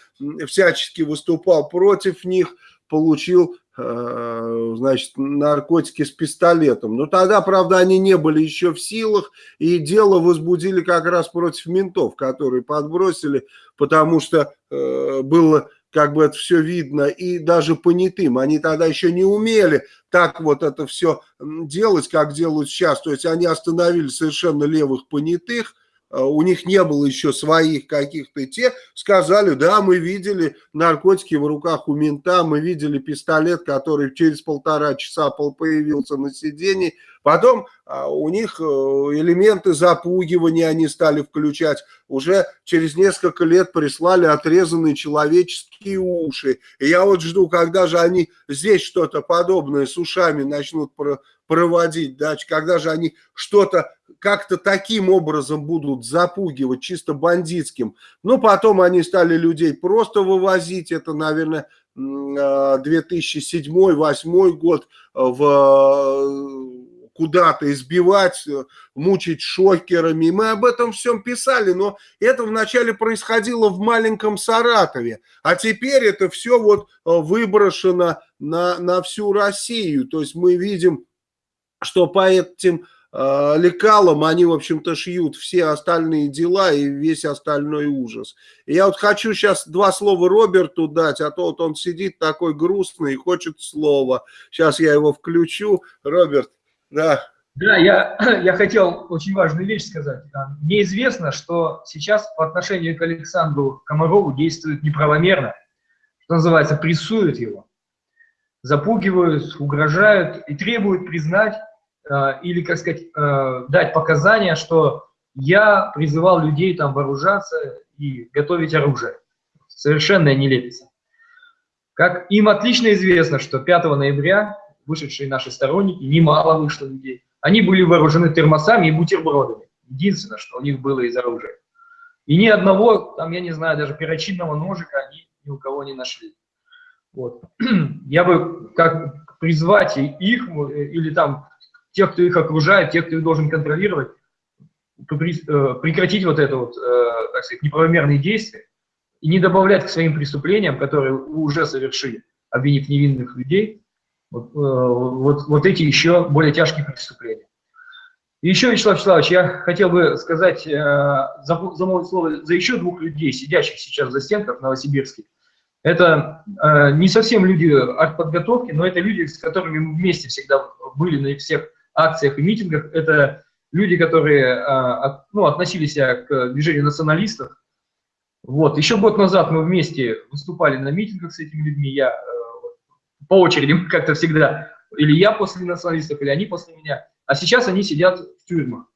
всячески выступал против них, получил Э, значит, наркотики с пистолетом. Но тогда, правда, они не были еще в силах, и дело возбудили как раз против ментов, которые подбросили, потому что э, было как бы это все видно, и даже понятым. Они тогда еще не умели так вот это все делать, как делают сейчас. То есть они остановили совершенно левых понятых, у них не было еще своих каких-то, те сказали, да, мы видели наркотики в руках у мента, мы видели пистолет, который через полтора часа появился на сиденье, потом а, у них э, элементы запугивания они стали включать, уже через несколько лет прислали отрезанные человеческие уши, и я вот жду, когда же они здесь что-то подобное с ушами начнут проводить, да, когда же они что-то как-то таким образом будут запугивать, чисто бандитским. Ну, потом они стали людей просто вывозить, это, наверное, 2007-2008 а, год в куда-то избивать, мучить шокерами. Мы об этом всем писали, но это вначале происходило в маленьком Саратове, а теперь это все вот выброшено на, на всю Россию. То есть мы видим что по этим э, лекалам они, в общем-то, шьют все остальные дела и весь остальной ужас. И я вот хочу сейчас два слова Роберту дать, а то вот он сидит такой грустный и хочет слова. Сейчас я его включу. Роберт, да. Да, я, я хотел очень важную вещь сказать. Мне известно, что сейчас по отношению к Александру Комарову действуют неправомерно, что называется, прессуют его, запугивают, угрожают и требуют признать или, как сказать, э, дать показания, что я призывал людей там вооружаться и готовить оружие. Совершенная нелепица. Как им отлично известно, что 5 ноября вышедшие наши сторонники, немало вышло людей, они были вооружены термосами и бутербродами. Единственное, что у них было из оружия. И ни одного, там, я не знаю, даже перочинного ножика они ни у кого не нашли. Вот. Я бы как призвать их э, или там тех, кто их окружает, тех, кто их должен контролировать, э, прекратить вот это вот, э, так сказать, неправомерные действия и не добавлять к своим преступлениям, которые уже совершили, обвинив невинных людей, вот, э, вот, вот эти еще более тяжкие преступления. И еще, Вячеслав Вячеславович, я хотел бы сказать, замолвить слово за еще двух людей, сидящих сейчас за стенках в Новосибирске. Это не совсем люди от подготовки, но это люди, с которыми мы вместе всегда были на всех акциях и митингах, это люди, которые а, ну, относились к движению националистов. Вот. Еще год назад мы вместе выступали на митингах с этими людьми, я э, по очереди, как-то всегда, или я после националистов, или они после меня, а сейчас они сидят в тюрьмах.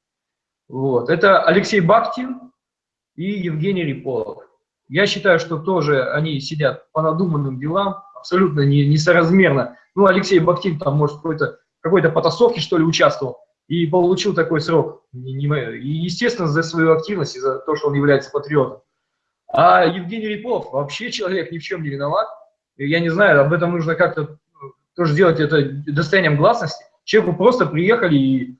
Вот. Это Алексей Бактин и Евгений Риполов. Я считаю, что тоже они сидят по надуманным делам, абсолютно не, несоразмерно. Ну, Алексей Бактин там, может, какой-то какой-то потасовке, что ли, участвовал и получил такой срок. И, естественно, за свою активность и за то, что он является патриотом. А Евгений Рипов вообще человек ни в чем не виноват. Я не знаю, об этом нужно как-то э, тоже сделать это достоянием гласности. Человеку просто приехали и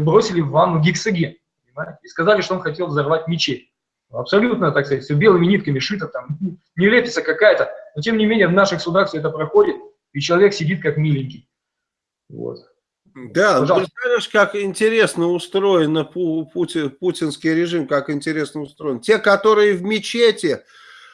бросили в ванну гексоген. Понимаете? И сказали, что он хотел взорвать мечеть. Абсолютно, так сказать, все белыми нитками шито, там, нелепица какая-то. Но, тем не менее, в наших судах все это проходит, и человек сидит как миленький. Вот. Да, ну, знаешь, как интересно устроен Пути, путинский режим, как интересно устроен. Те, которые в мечети,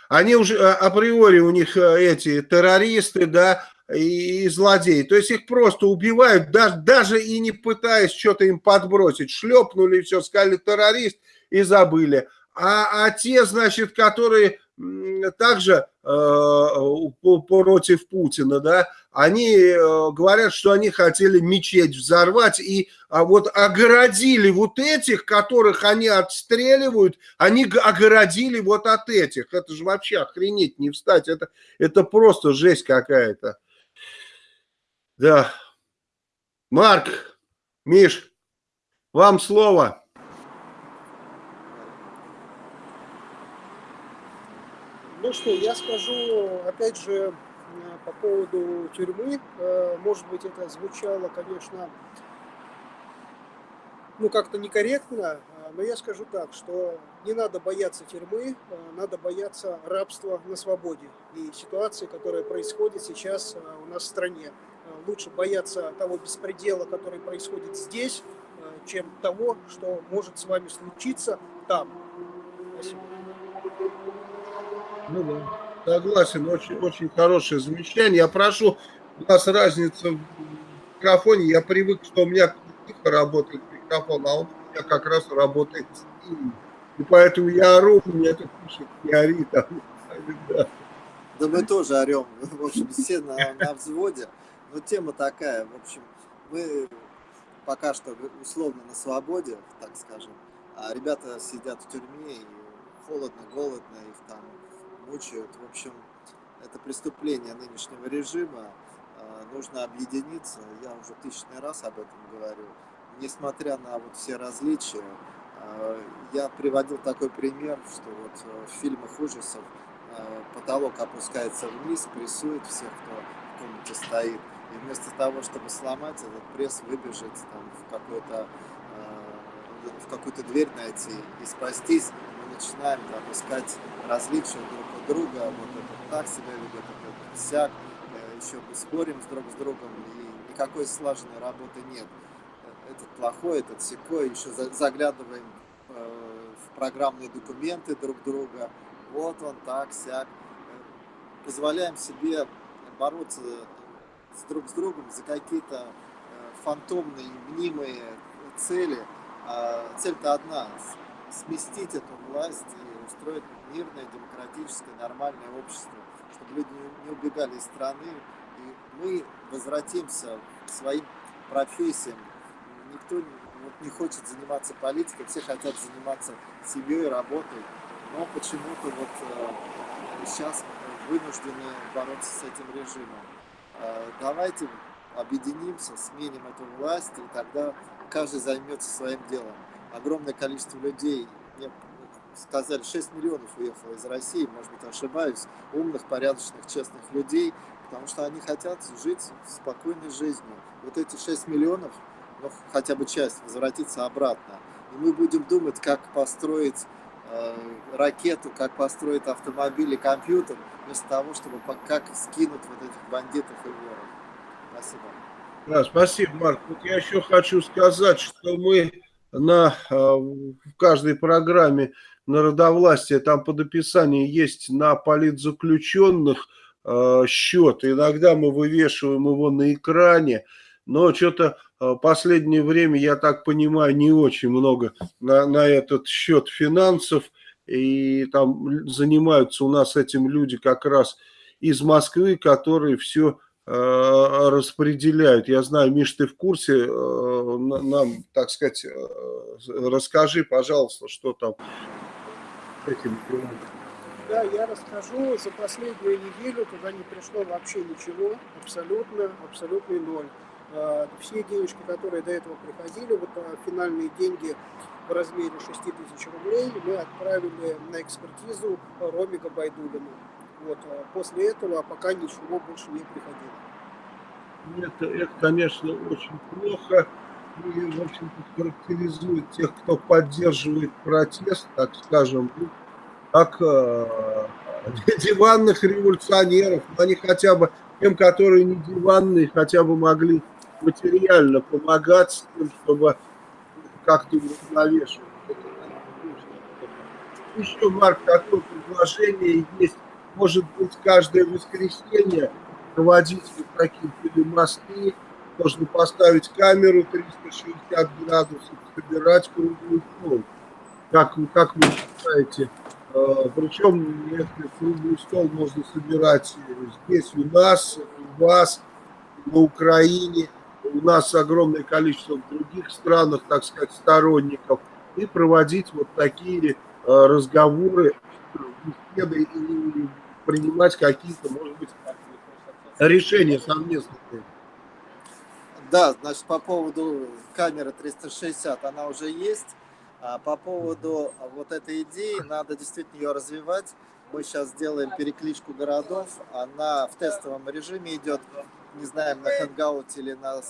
они уже а, априори у них э, эти террористы, да, и, и злодеи. То есть их просто убивают, даже, даже и не пытаясь что-то им подбросить. Шлепнули все, сказали террорист и забыли. А, а те, значит, которые также э, против Путина, да, они э, говорят, что они хотели мечеть взорвать и а вот огородили вот этих, которых они отстреливают, они огородили вот от этих. Это же вообще охренеть не встать, это, это просто жесть какая-то. Да. Марк, Миш, вам слово. Ну что, я скажу, опять же, по поводу тюрьмы. Э, может быть, это звучало, конечно, ну, как-то некорректно, э, но я скажу так, что не надо бояться тюрьмы, э, надо бояться рабства на свободе и ситуации, которая происходит сейчас у нас в стране. Лучше бояться того беспредела, который происходит здесь, чем того, что может с вами случиться там. Спасибо. Ну да, согласен, очень, очень хорошее замечание. Я прошу, у нас разница в микрофоне, я привык, что у меня тихо работает микрофон, а он у меня как раз работает России. И поэтому я ору, мне это пишет, не ори. Да. да мы тоже орем, в общем, все на, на взводе. Но тема такая, в общем, мы пока что условно на свободе, так скажем, а ребята сидят в тюрьме, и холодно, голодно, их там мучают. В общем, это преступление нынешнего режима, а, нужно объединиться, я уже тысячный раз об этом говорю. Несмотря на вот все различия, а, я приводил такой пример, что вот э, в фильмах ужасов а, потолок опускается вниз, прессует всех, кто в комнате стоит. И вместо того, чтобы сломать этот пресс, выбежать там, в какой-то в какую-то дверь найти и спастись, начинаем там, различия друг у друга, вот этот так себя ведет, этот всяк, э, еще мы спорим друг с другом, и никакой слаженной работы нет. Этот плохой, этот секой, еще заглядываем э, в программные документы друг друга, вот он так, сяк. Э, позволяем себе бороться с друг с другом за какие-то фантомные, мнимые цели, а цель-то одна – сместить эту власть и устроить мирное, демократическое, нормальное общество, чтобы люди не убегали из страны, и мы возвратимся к своим профессиям. Никто вот, не хочет заниматься политикой, все хотят заниматься семьей, работой, но почему-то вот э, сейчас вынуждены бороться с этим режимом. Э, давайте объединимся, сменим эту власть, и тогда каждый займется своим делом. Огромное количество людей, мне сказали, 6 миллионов уехало из России, может быть, ошибаюсь, умных, порядочных, честных людей, потому что они хотят жить спокойной жизнью. Вот эти 6 миллионов, ну, хотя бы часть, возвратится обратно. И мы будем думать, как построить э, ракету, как построить автомобиль и компьютер, вместо того, чтобы как скинуть вот этих бандитов и воров. Спасибо. Да, спасибо, Марк. Вот я еще хочу сказать, что мы на, э, в каждой программе народовластия, там под описанием есть на политзаключенных э, счет. Иногда мы вывешиваем его на экране, но что-то э, последнее время, я так понимаю, не очень много на, на этот счет финансов. И там занимаются у нас этим люди как раз из Москвы, которые все распределяют. Я знаю, Миш, ты в курсе, э, нам, так сказать, э, расскажи, пожалуйста, что там этим Да, я расскажу. За последнюю неделю туда не пришло вообще ничего, абсолютно, абсолютный ноль. Все денежки, которые до этого приходили, вот финальные деньги в размере 6 тысяч рублей, мы отправили на экспертизу Роме Габайдулину. Вот, а после этого пока ничего больше не приходило. Это, это конечно, очень плохо и, в общем-то, характеризует тех, кто поддерживает протест, так скажем, ну, как э, диванных революционеров. Они хотя бы, тем, которые не диванные, хотя бы могли материально помогать тем, чтобы как-то уравновешивать. Еще, Марк, такое предложение есть может быть, каждое воскресенье проводить вот такие телемосты, можно поставить камеру 360 градусов, собирать круглый стол. Как, как вы считаете? Э, Причем если круглый стол можно собирать здесь у нас, у вас, на Украине, у нас огромное количество в других странах, так сказать, сторонников, и проводить вот такие э, разговоры, беседы и принимать какие-то, может быть, решения совместные. Да, значит, по поводу камеры 360, она уже есть. А по поводу вот этой идеи, надо действительно ее развивать. Мы сейчас делаем перекличку городов, она в тестовом режиме идет. Не знаем, на Hangouts или на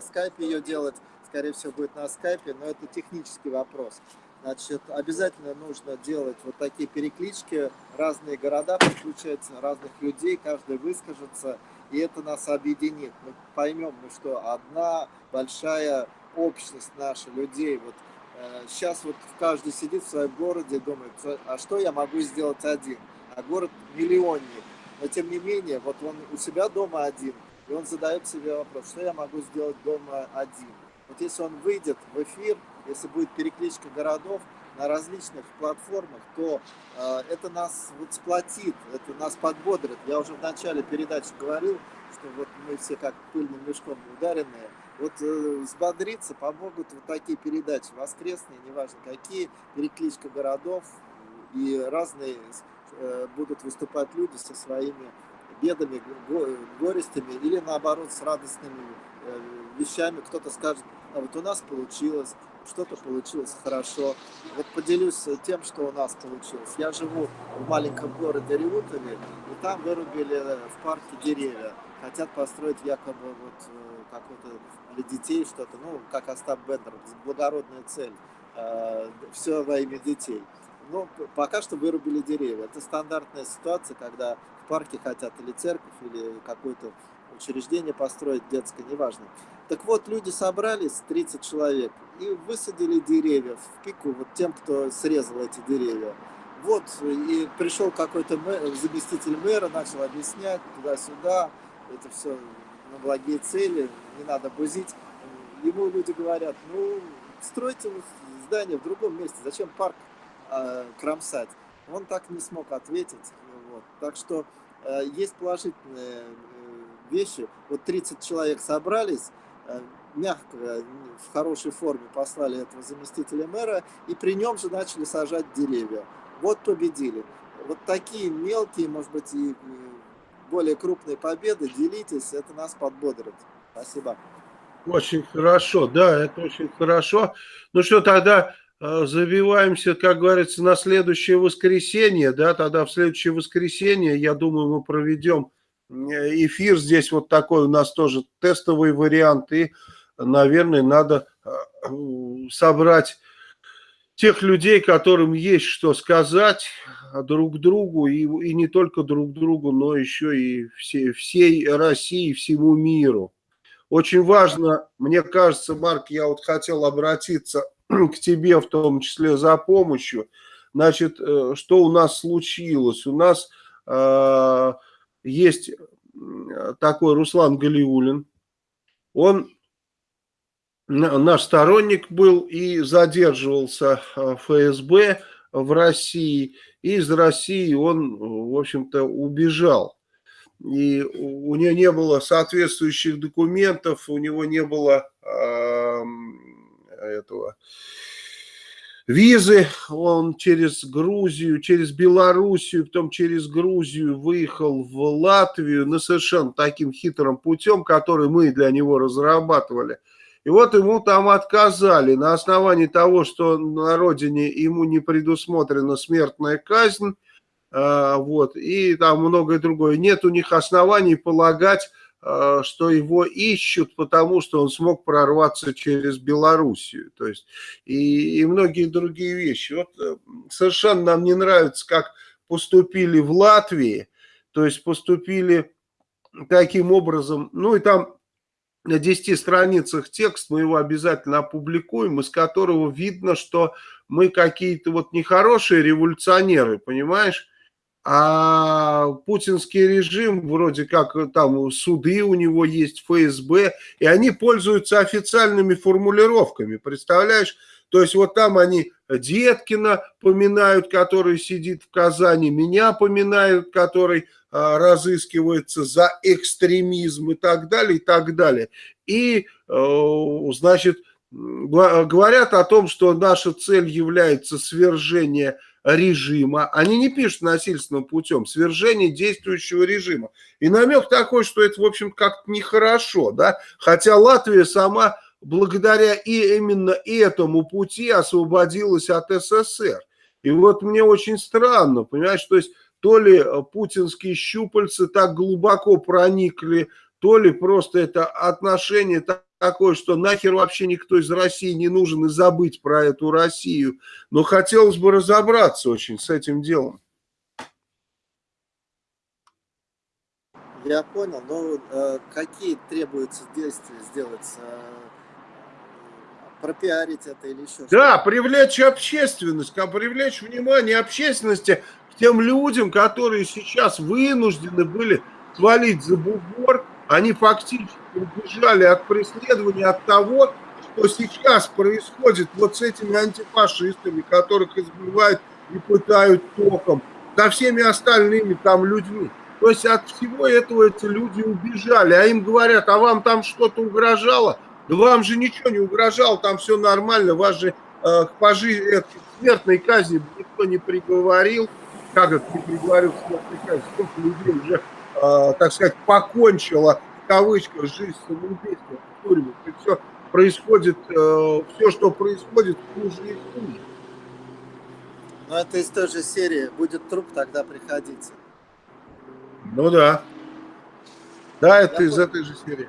скайпе ее делать. Скорее всего, будет на скайпе, но это технический вопрос. Значит, обязательно нужно делать вот такие переклички, разные города подключать, разных людей, каждый выскажется, и это нас объединит. Мы поймем, ну что, одна большая общность наша, людей, вот э, сейчас вот каждый сидит в своем городе думает, а что я могу сделать один? А город миллионник, но тем не менее, вот он у себя дома один, и он задает себе вопрос, что я могу сделать дома один? Вот если он выйдет в эфир, если будет перекличка городов, на различных платформах, то э, это нас вот сплотит, это нас подбодрит. Я уже в начале передачи говорил, что вот мы все как пыльным мешком ударенные. Вот э, взбодриться помогут вот такие передачи, воскресные, неважно какие, перекличка городов и разные э, будут выступать люди со своими бедами, горестями или наоборот с радостными э, вещами. Кто-то скажет, а вот у нас получилось, что-то получилось хорошо. Вот поделюсь тем, что у нас получилось. Я живу в маленьком городе Риутове, и там вырубили в парке деревья. Хотят построить якобы вот э, какой-то для детей что-то, ну, как Остап Бендер, благородная цель. Э, Все во имя детей. Но пока что вырубили деревья. Это стандартная ситуация, когда в парке хотят или церковь, или какое-то учреждение построить детское, неважно. Так вот, люди собрались, 30 человек, и высадили деревья в пику вот тем, кто срезал эти деревья. Вот, и пришел какой-то заместитель мэра, начал объяснять туда-сюда, это все на благие цели, не надо бузить. Ему люди говорят, ну, стройте здание в другом месте, зачем парк э, кромсать? Он так не смог ответить. Вот. Так что э, есть положительные э, вещи. Вот 30 человек собрались, Э, мягко, в хорошей форме послали этого заместителя мэра, и при нем же начали сажать деревья. Вот победили. Вот такие мелкие, может быть, и более крупные победы, делитесь, это нас подбодрит. Спасибо. Очень хорошо, да, это очень хорошо. Ну что, тогда э, забиваемся, как говорится, на следующее воскресенье, да, тогда в следующее воскресенье, я думаю, мы проведем эфир здесь вот такой у нас тоже тестовый вариант. И, наверное, надо э, собрать тех людей, которым есть что сказать друг другу, и, и не только друг другу, но еще и все, всей России, всему миру. Очень важно, мне кажется, Марк, я вот хотел обратиться к тебе в том числе за помощью. Значит, э, что у нас случилось? У нас э, есть такой Руслан Галиулин. Он наш сторонник был и задерживался в ФСБ в России. И из России он, в общем-то, убежал. И у него не было соответствующих документов, у него не было э, этого визы, он через Грузию, через Белоруссию, потом через Грузию выехал в Латвию на совершенно таким хитрым путем, который мы для него разрабатывали. И вот ему там отказали на основании того, что на родине ему не предусмотрена смертная казнь, а, вот, и там многое другое. Нет у них оснований полагать, Э, что его ищут, потому что он смог прорваться через Белоруссию. То есть и, и многие другие вещи. Вот э, совершенно нам не нравится, как поступили в Латвии. То есть поступили таким образом, ну и там на 10 страницах текст, мы его обязательно опубликуем, из которого видно, что мы какие-то вот нехорошие революционеры, понимаешь? а путинский режим, вроде как там суды у него есть, ФСБ, и они пользуются официальными формулировками, представляешь? То есть вот там они Деткина поминают, который сидит в Казани, меня поминают, который а, разыскивается за экстремизм и так далее, и так далее. И, э, значит, говорят о том, что наша цель является свержение режима, они не пишут насильственным путем, свержение действующего режима. И намек такой, что это, в общем, как-то нехорошо, да, хотя Латвия сама благодаря и именно этому пути освободилась от СССР. И вот мне очень странно, понимаешь, то есть то ли путинские щупальцы так глубоко проникли, то ли просто это отношение такое, что нахер вообще никто из России не нужен и забыть про эту Россию. Но хотелось бы разобраться очень с этим делом. Я понял, но э, какие требуются действия сделать? Э, пропиарить это или еще Да, привлечь общественность, привлечь внимание общественности к тем людям, которые сейчас вынуждены были свалить за бугор, они фактически убежали от преследования, от того, что сейчас происходит вот с этими антифашистами, которых избивают и пытают током, со всеми остальными там людьми. То есть от всего этого эти люди убежали, а им говорят, а вам там что-то угрожало? Да вам же ничего не угрожало, там все нормально, вас же э, к пожизненной смертной казни никто не приговорил. Как это не приговорил к смертной казни? Сколько людей уже, э, так сказать, покончило, в кавычках, жизнь самоубийством в тюрьмах. И все происходит, э, все, что происходит, хуже и хуже. Но это из той же серии. Будет труп, тогда приходите. Ну да. Да, это Я из понял. этой же серии.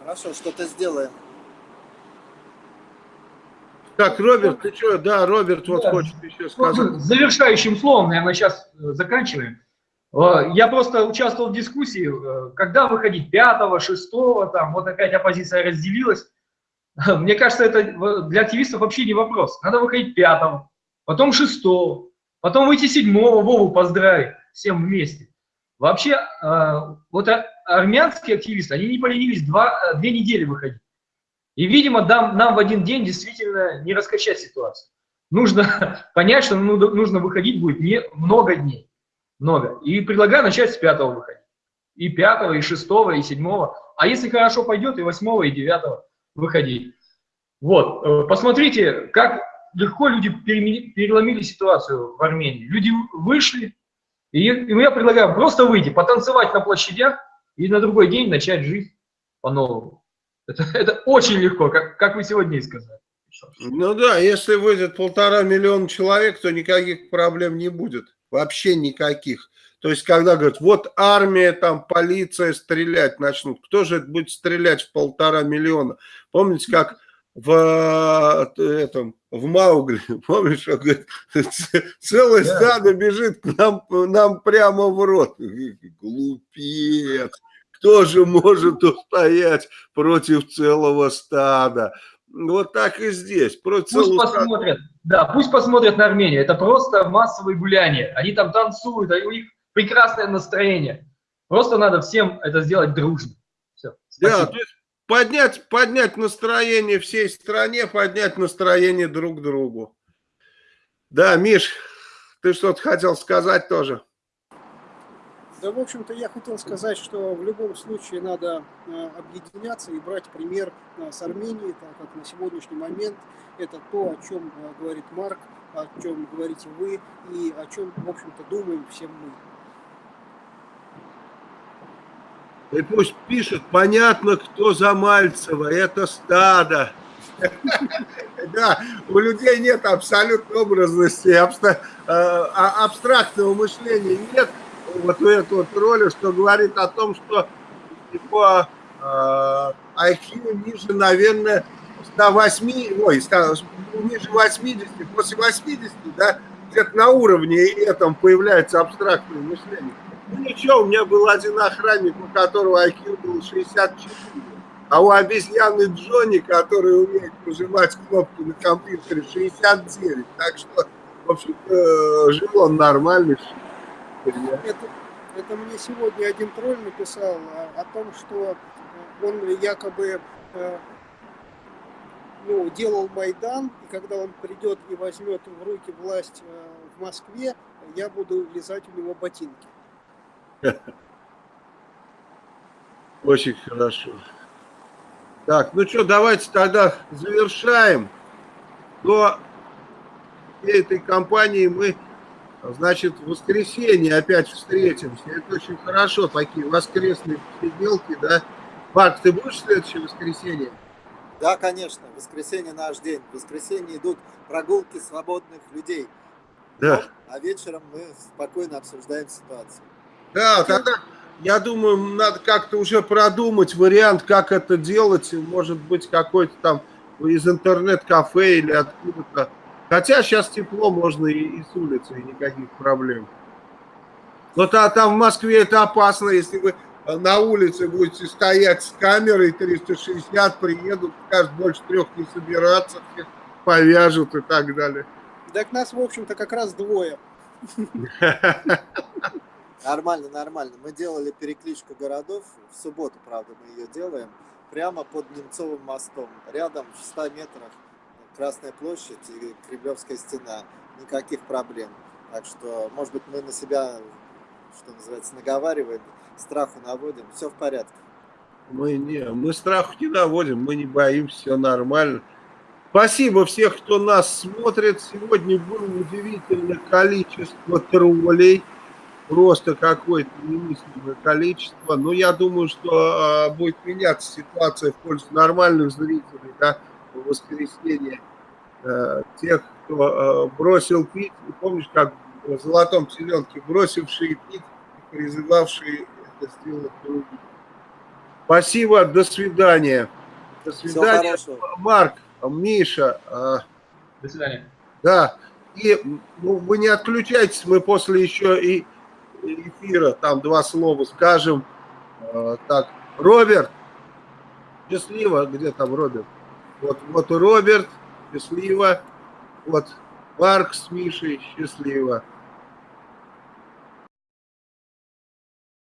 Хорошо, что-то сделаем. Так, Роберт, ты что? Да, Роберт вот да. хочет еще сказать. Завершающим словом, наверное, сейчас э, заканчиваем. Э, я просто участвовал в дискуссии, э, когда выходить пятого, шестого, там, вот опять оппозиция разделилась. Мне кажется, это для активистов вообще не вопрос. Надо выходить пятого, потом шестого, потом выйти седьмого, Вову поздравить всем вместе. Вообще, вот армянские активисты, они не поленились два, две недели выходить. И, видимо, нам, нам в один день действительно не раскачать ситуацию. Нужно понять, что нужно выходить будет не много дней. Много. И предлагаю начать с пятого выходить. И пятого, и шестого, и седьмого. А если хорошо пойдет, и восьмого, и девятого выходить. Вот. Э, посмотрите, как легко люди переломили ситуацию в Армении. Люди вышли, и я предлагаю просто выйти, потанцевать на площадях, и на другой день начать жизнь по-новому. Это, это очень легко, как, как вы сегодня и сказали. Ну да, если выйдет полтора миллиона человек, то никаких проблем не будет. Вообще никаких. То есть, когда говорят, вот армия, там, полиция стрелять начнут. Кто же будет стрелять в полтора миллиона? Помните, как в э, этом, в Маугли, помнишь, он говорит, целое стадо бежит к нам, нам прямо в рот. Глупец кто же может устоять против целого стада? Вот так и здесь. Против пусть посмотрят, стада. да, пусть посмотрят на Армению. Это просто массовые гуляния. Они там танцуют, у них прекрасное настроение. Просто надо всем это сделать дружно. Все, да, то есть поднять, поднять настроение всей стране, поднять настроение друг другу. Да, Миш, ты что-то хотел сказать тоже? Да, в общем-то, я хотел сказать, что в любом случае надо э, объединяться и брать пример э, с Арменией, так как на сегодняшний момент это то, о чем э, говорит Марк, о чем говорите вы и о чем, в общем-то, думаем все мы. И пусть пишет, понятно, кто за Мальцева, это стадо. Да, у людей нет абсолютной образности, а, абстрактного мышления нет вот эту вот роль, что говорит о том, что его э, IQ ниже, наверное, 108, ой, 100, ниже 80, после 80, да, где-то на уровне этом появляется абстрактное мышление. Ну ничего, у меня был один охранник, у которого IQ был 64, а у обезьяны Джонни, который умеет нажимать кнопки на компьютере, 69. Так что, в общем жил он нормально. Это, это мне сегодня один тролль написал о, том, что он якобы э, ну, делал Майдан, и когда он придет и возьмет в руки власть э, в Москве, я буду лизать у него ботинки. Очень хорошо. Так, ну что, давайте тогда завершаем. До этой кампании мы Значит, в воскресенье опять встретимся. Это очень хорошо, такие воскресные посиделки, да? Марк, ты будешь в следующее воскресенье? Да, конечно. Воскресенье наш день. В воскресенье идут прогулки свободных людей. Да. А вечером мы спокойно обсуждаем ситуацию. Да, тогда, я думаю, надо как-то уже продумать вариант, как это делать. Может быть, какой-то там из интернет-кафе или откуда-то Хотя сейчас тепло, можно и, и с улицы, и никаких проблем. Но а там в Москве это опасно, если вы на улице будете стоять с камерой 360, приедут, скажут, больше трех не собираться, всех повяжут и так далее. Так нас, в общем-то, как раз двое. Нормально, нормально. Мы делали перекличку городов. В субботу, правда, мы ее делаем. прямо под Немцовым мостом. Рядом в 100 метрах Красная площадь и Кремлевская стена. Никаких проблем. Так что, может быть, мы на себя, что называется, наговариваем, страху наводим. Все в порядке. Мы не, мы страху не наводим, мы не боимся, все нормально. Спасибо всех, кто нас смотрит. Сегодня было удивительное количество троллей. Просто какое-то немыслимое количество. Но я думаю, что э, будет меняться ситуация в пользу нормальных зрителей. Да, в воскресенье э, тех, кто э, бросил пить. И помнишь, как в «Золотом теленке» бросившие пить и призывавшие это сделать другим. Спасибо, до свидания. До свидания, Марк, Миша. До свидания. Да, и ну, вы не отключайтесь, мы после еще и эфира там два слова скажем. Так, Роберт, счастливо, где там Роберт? Вот, вот Роберт, счастливо. Вот Марк с Мишей, счастливо.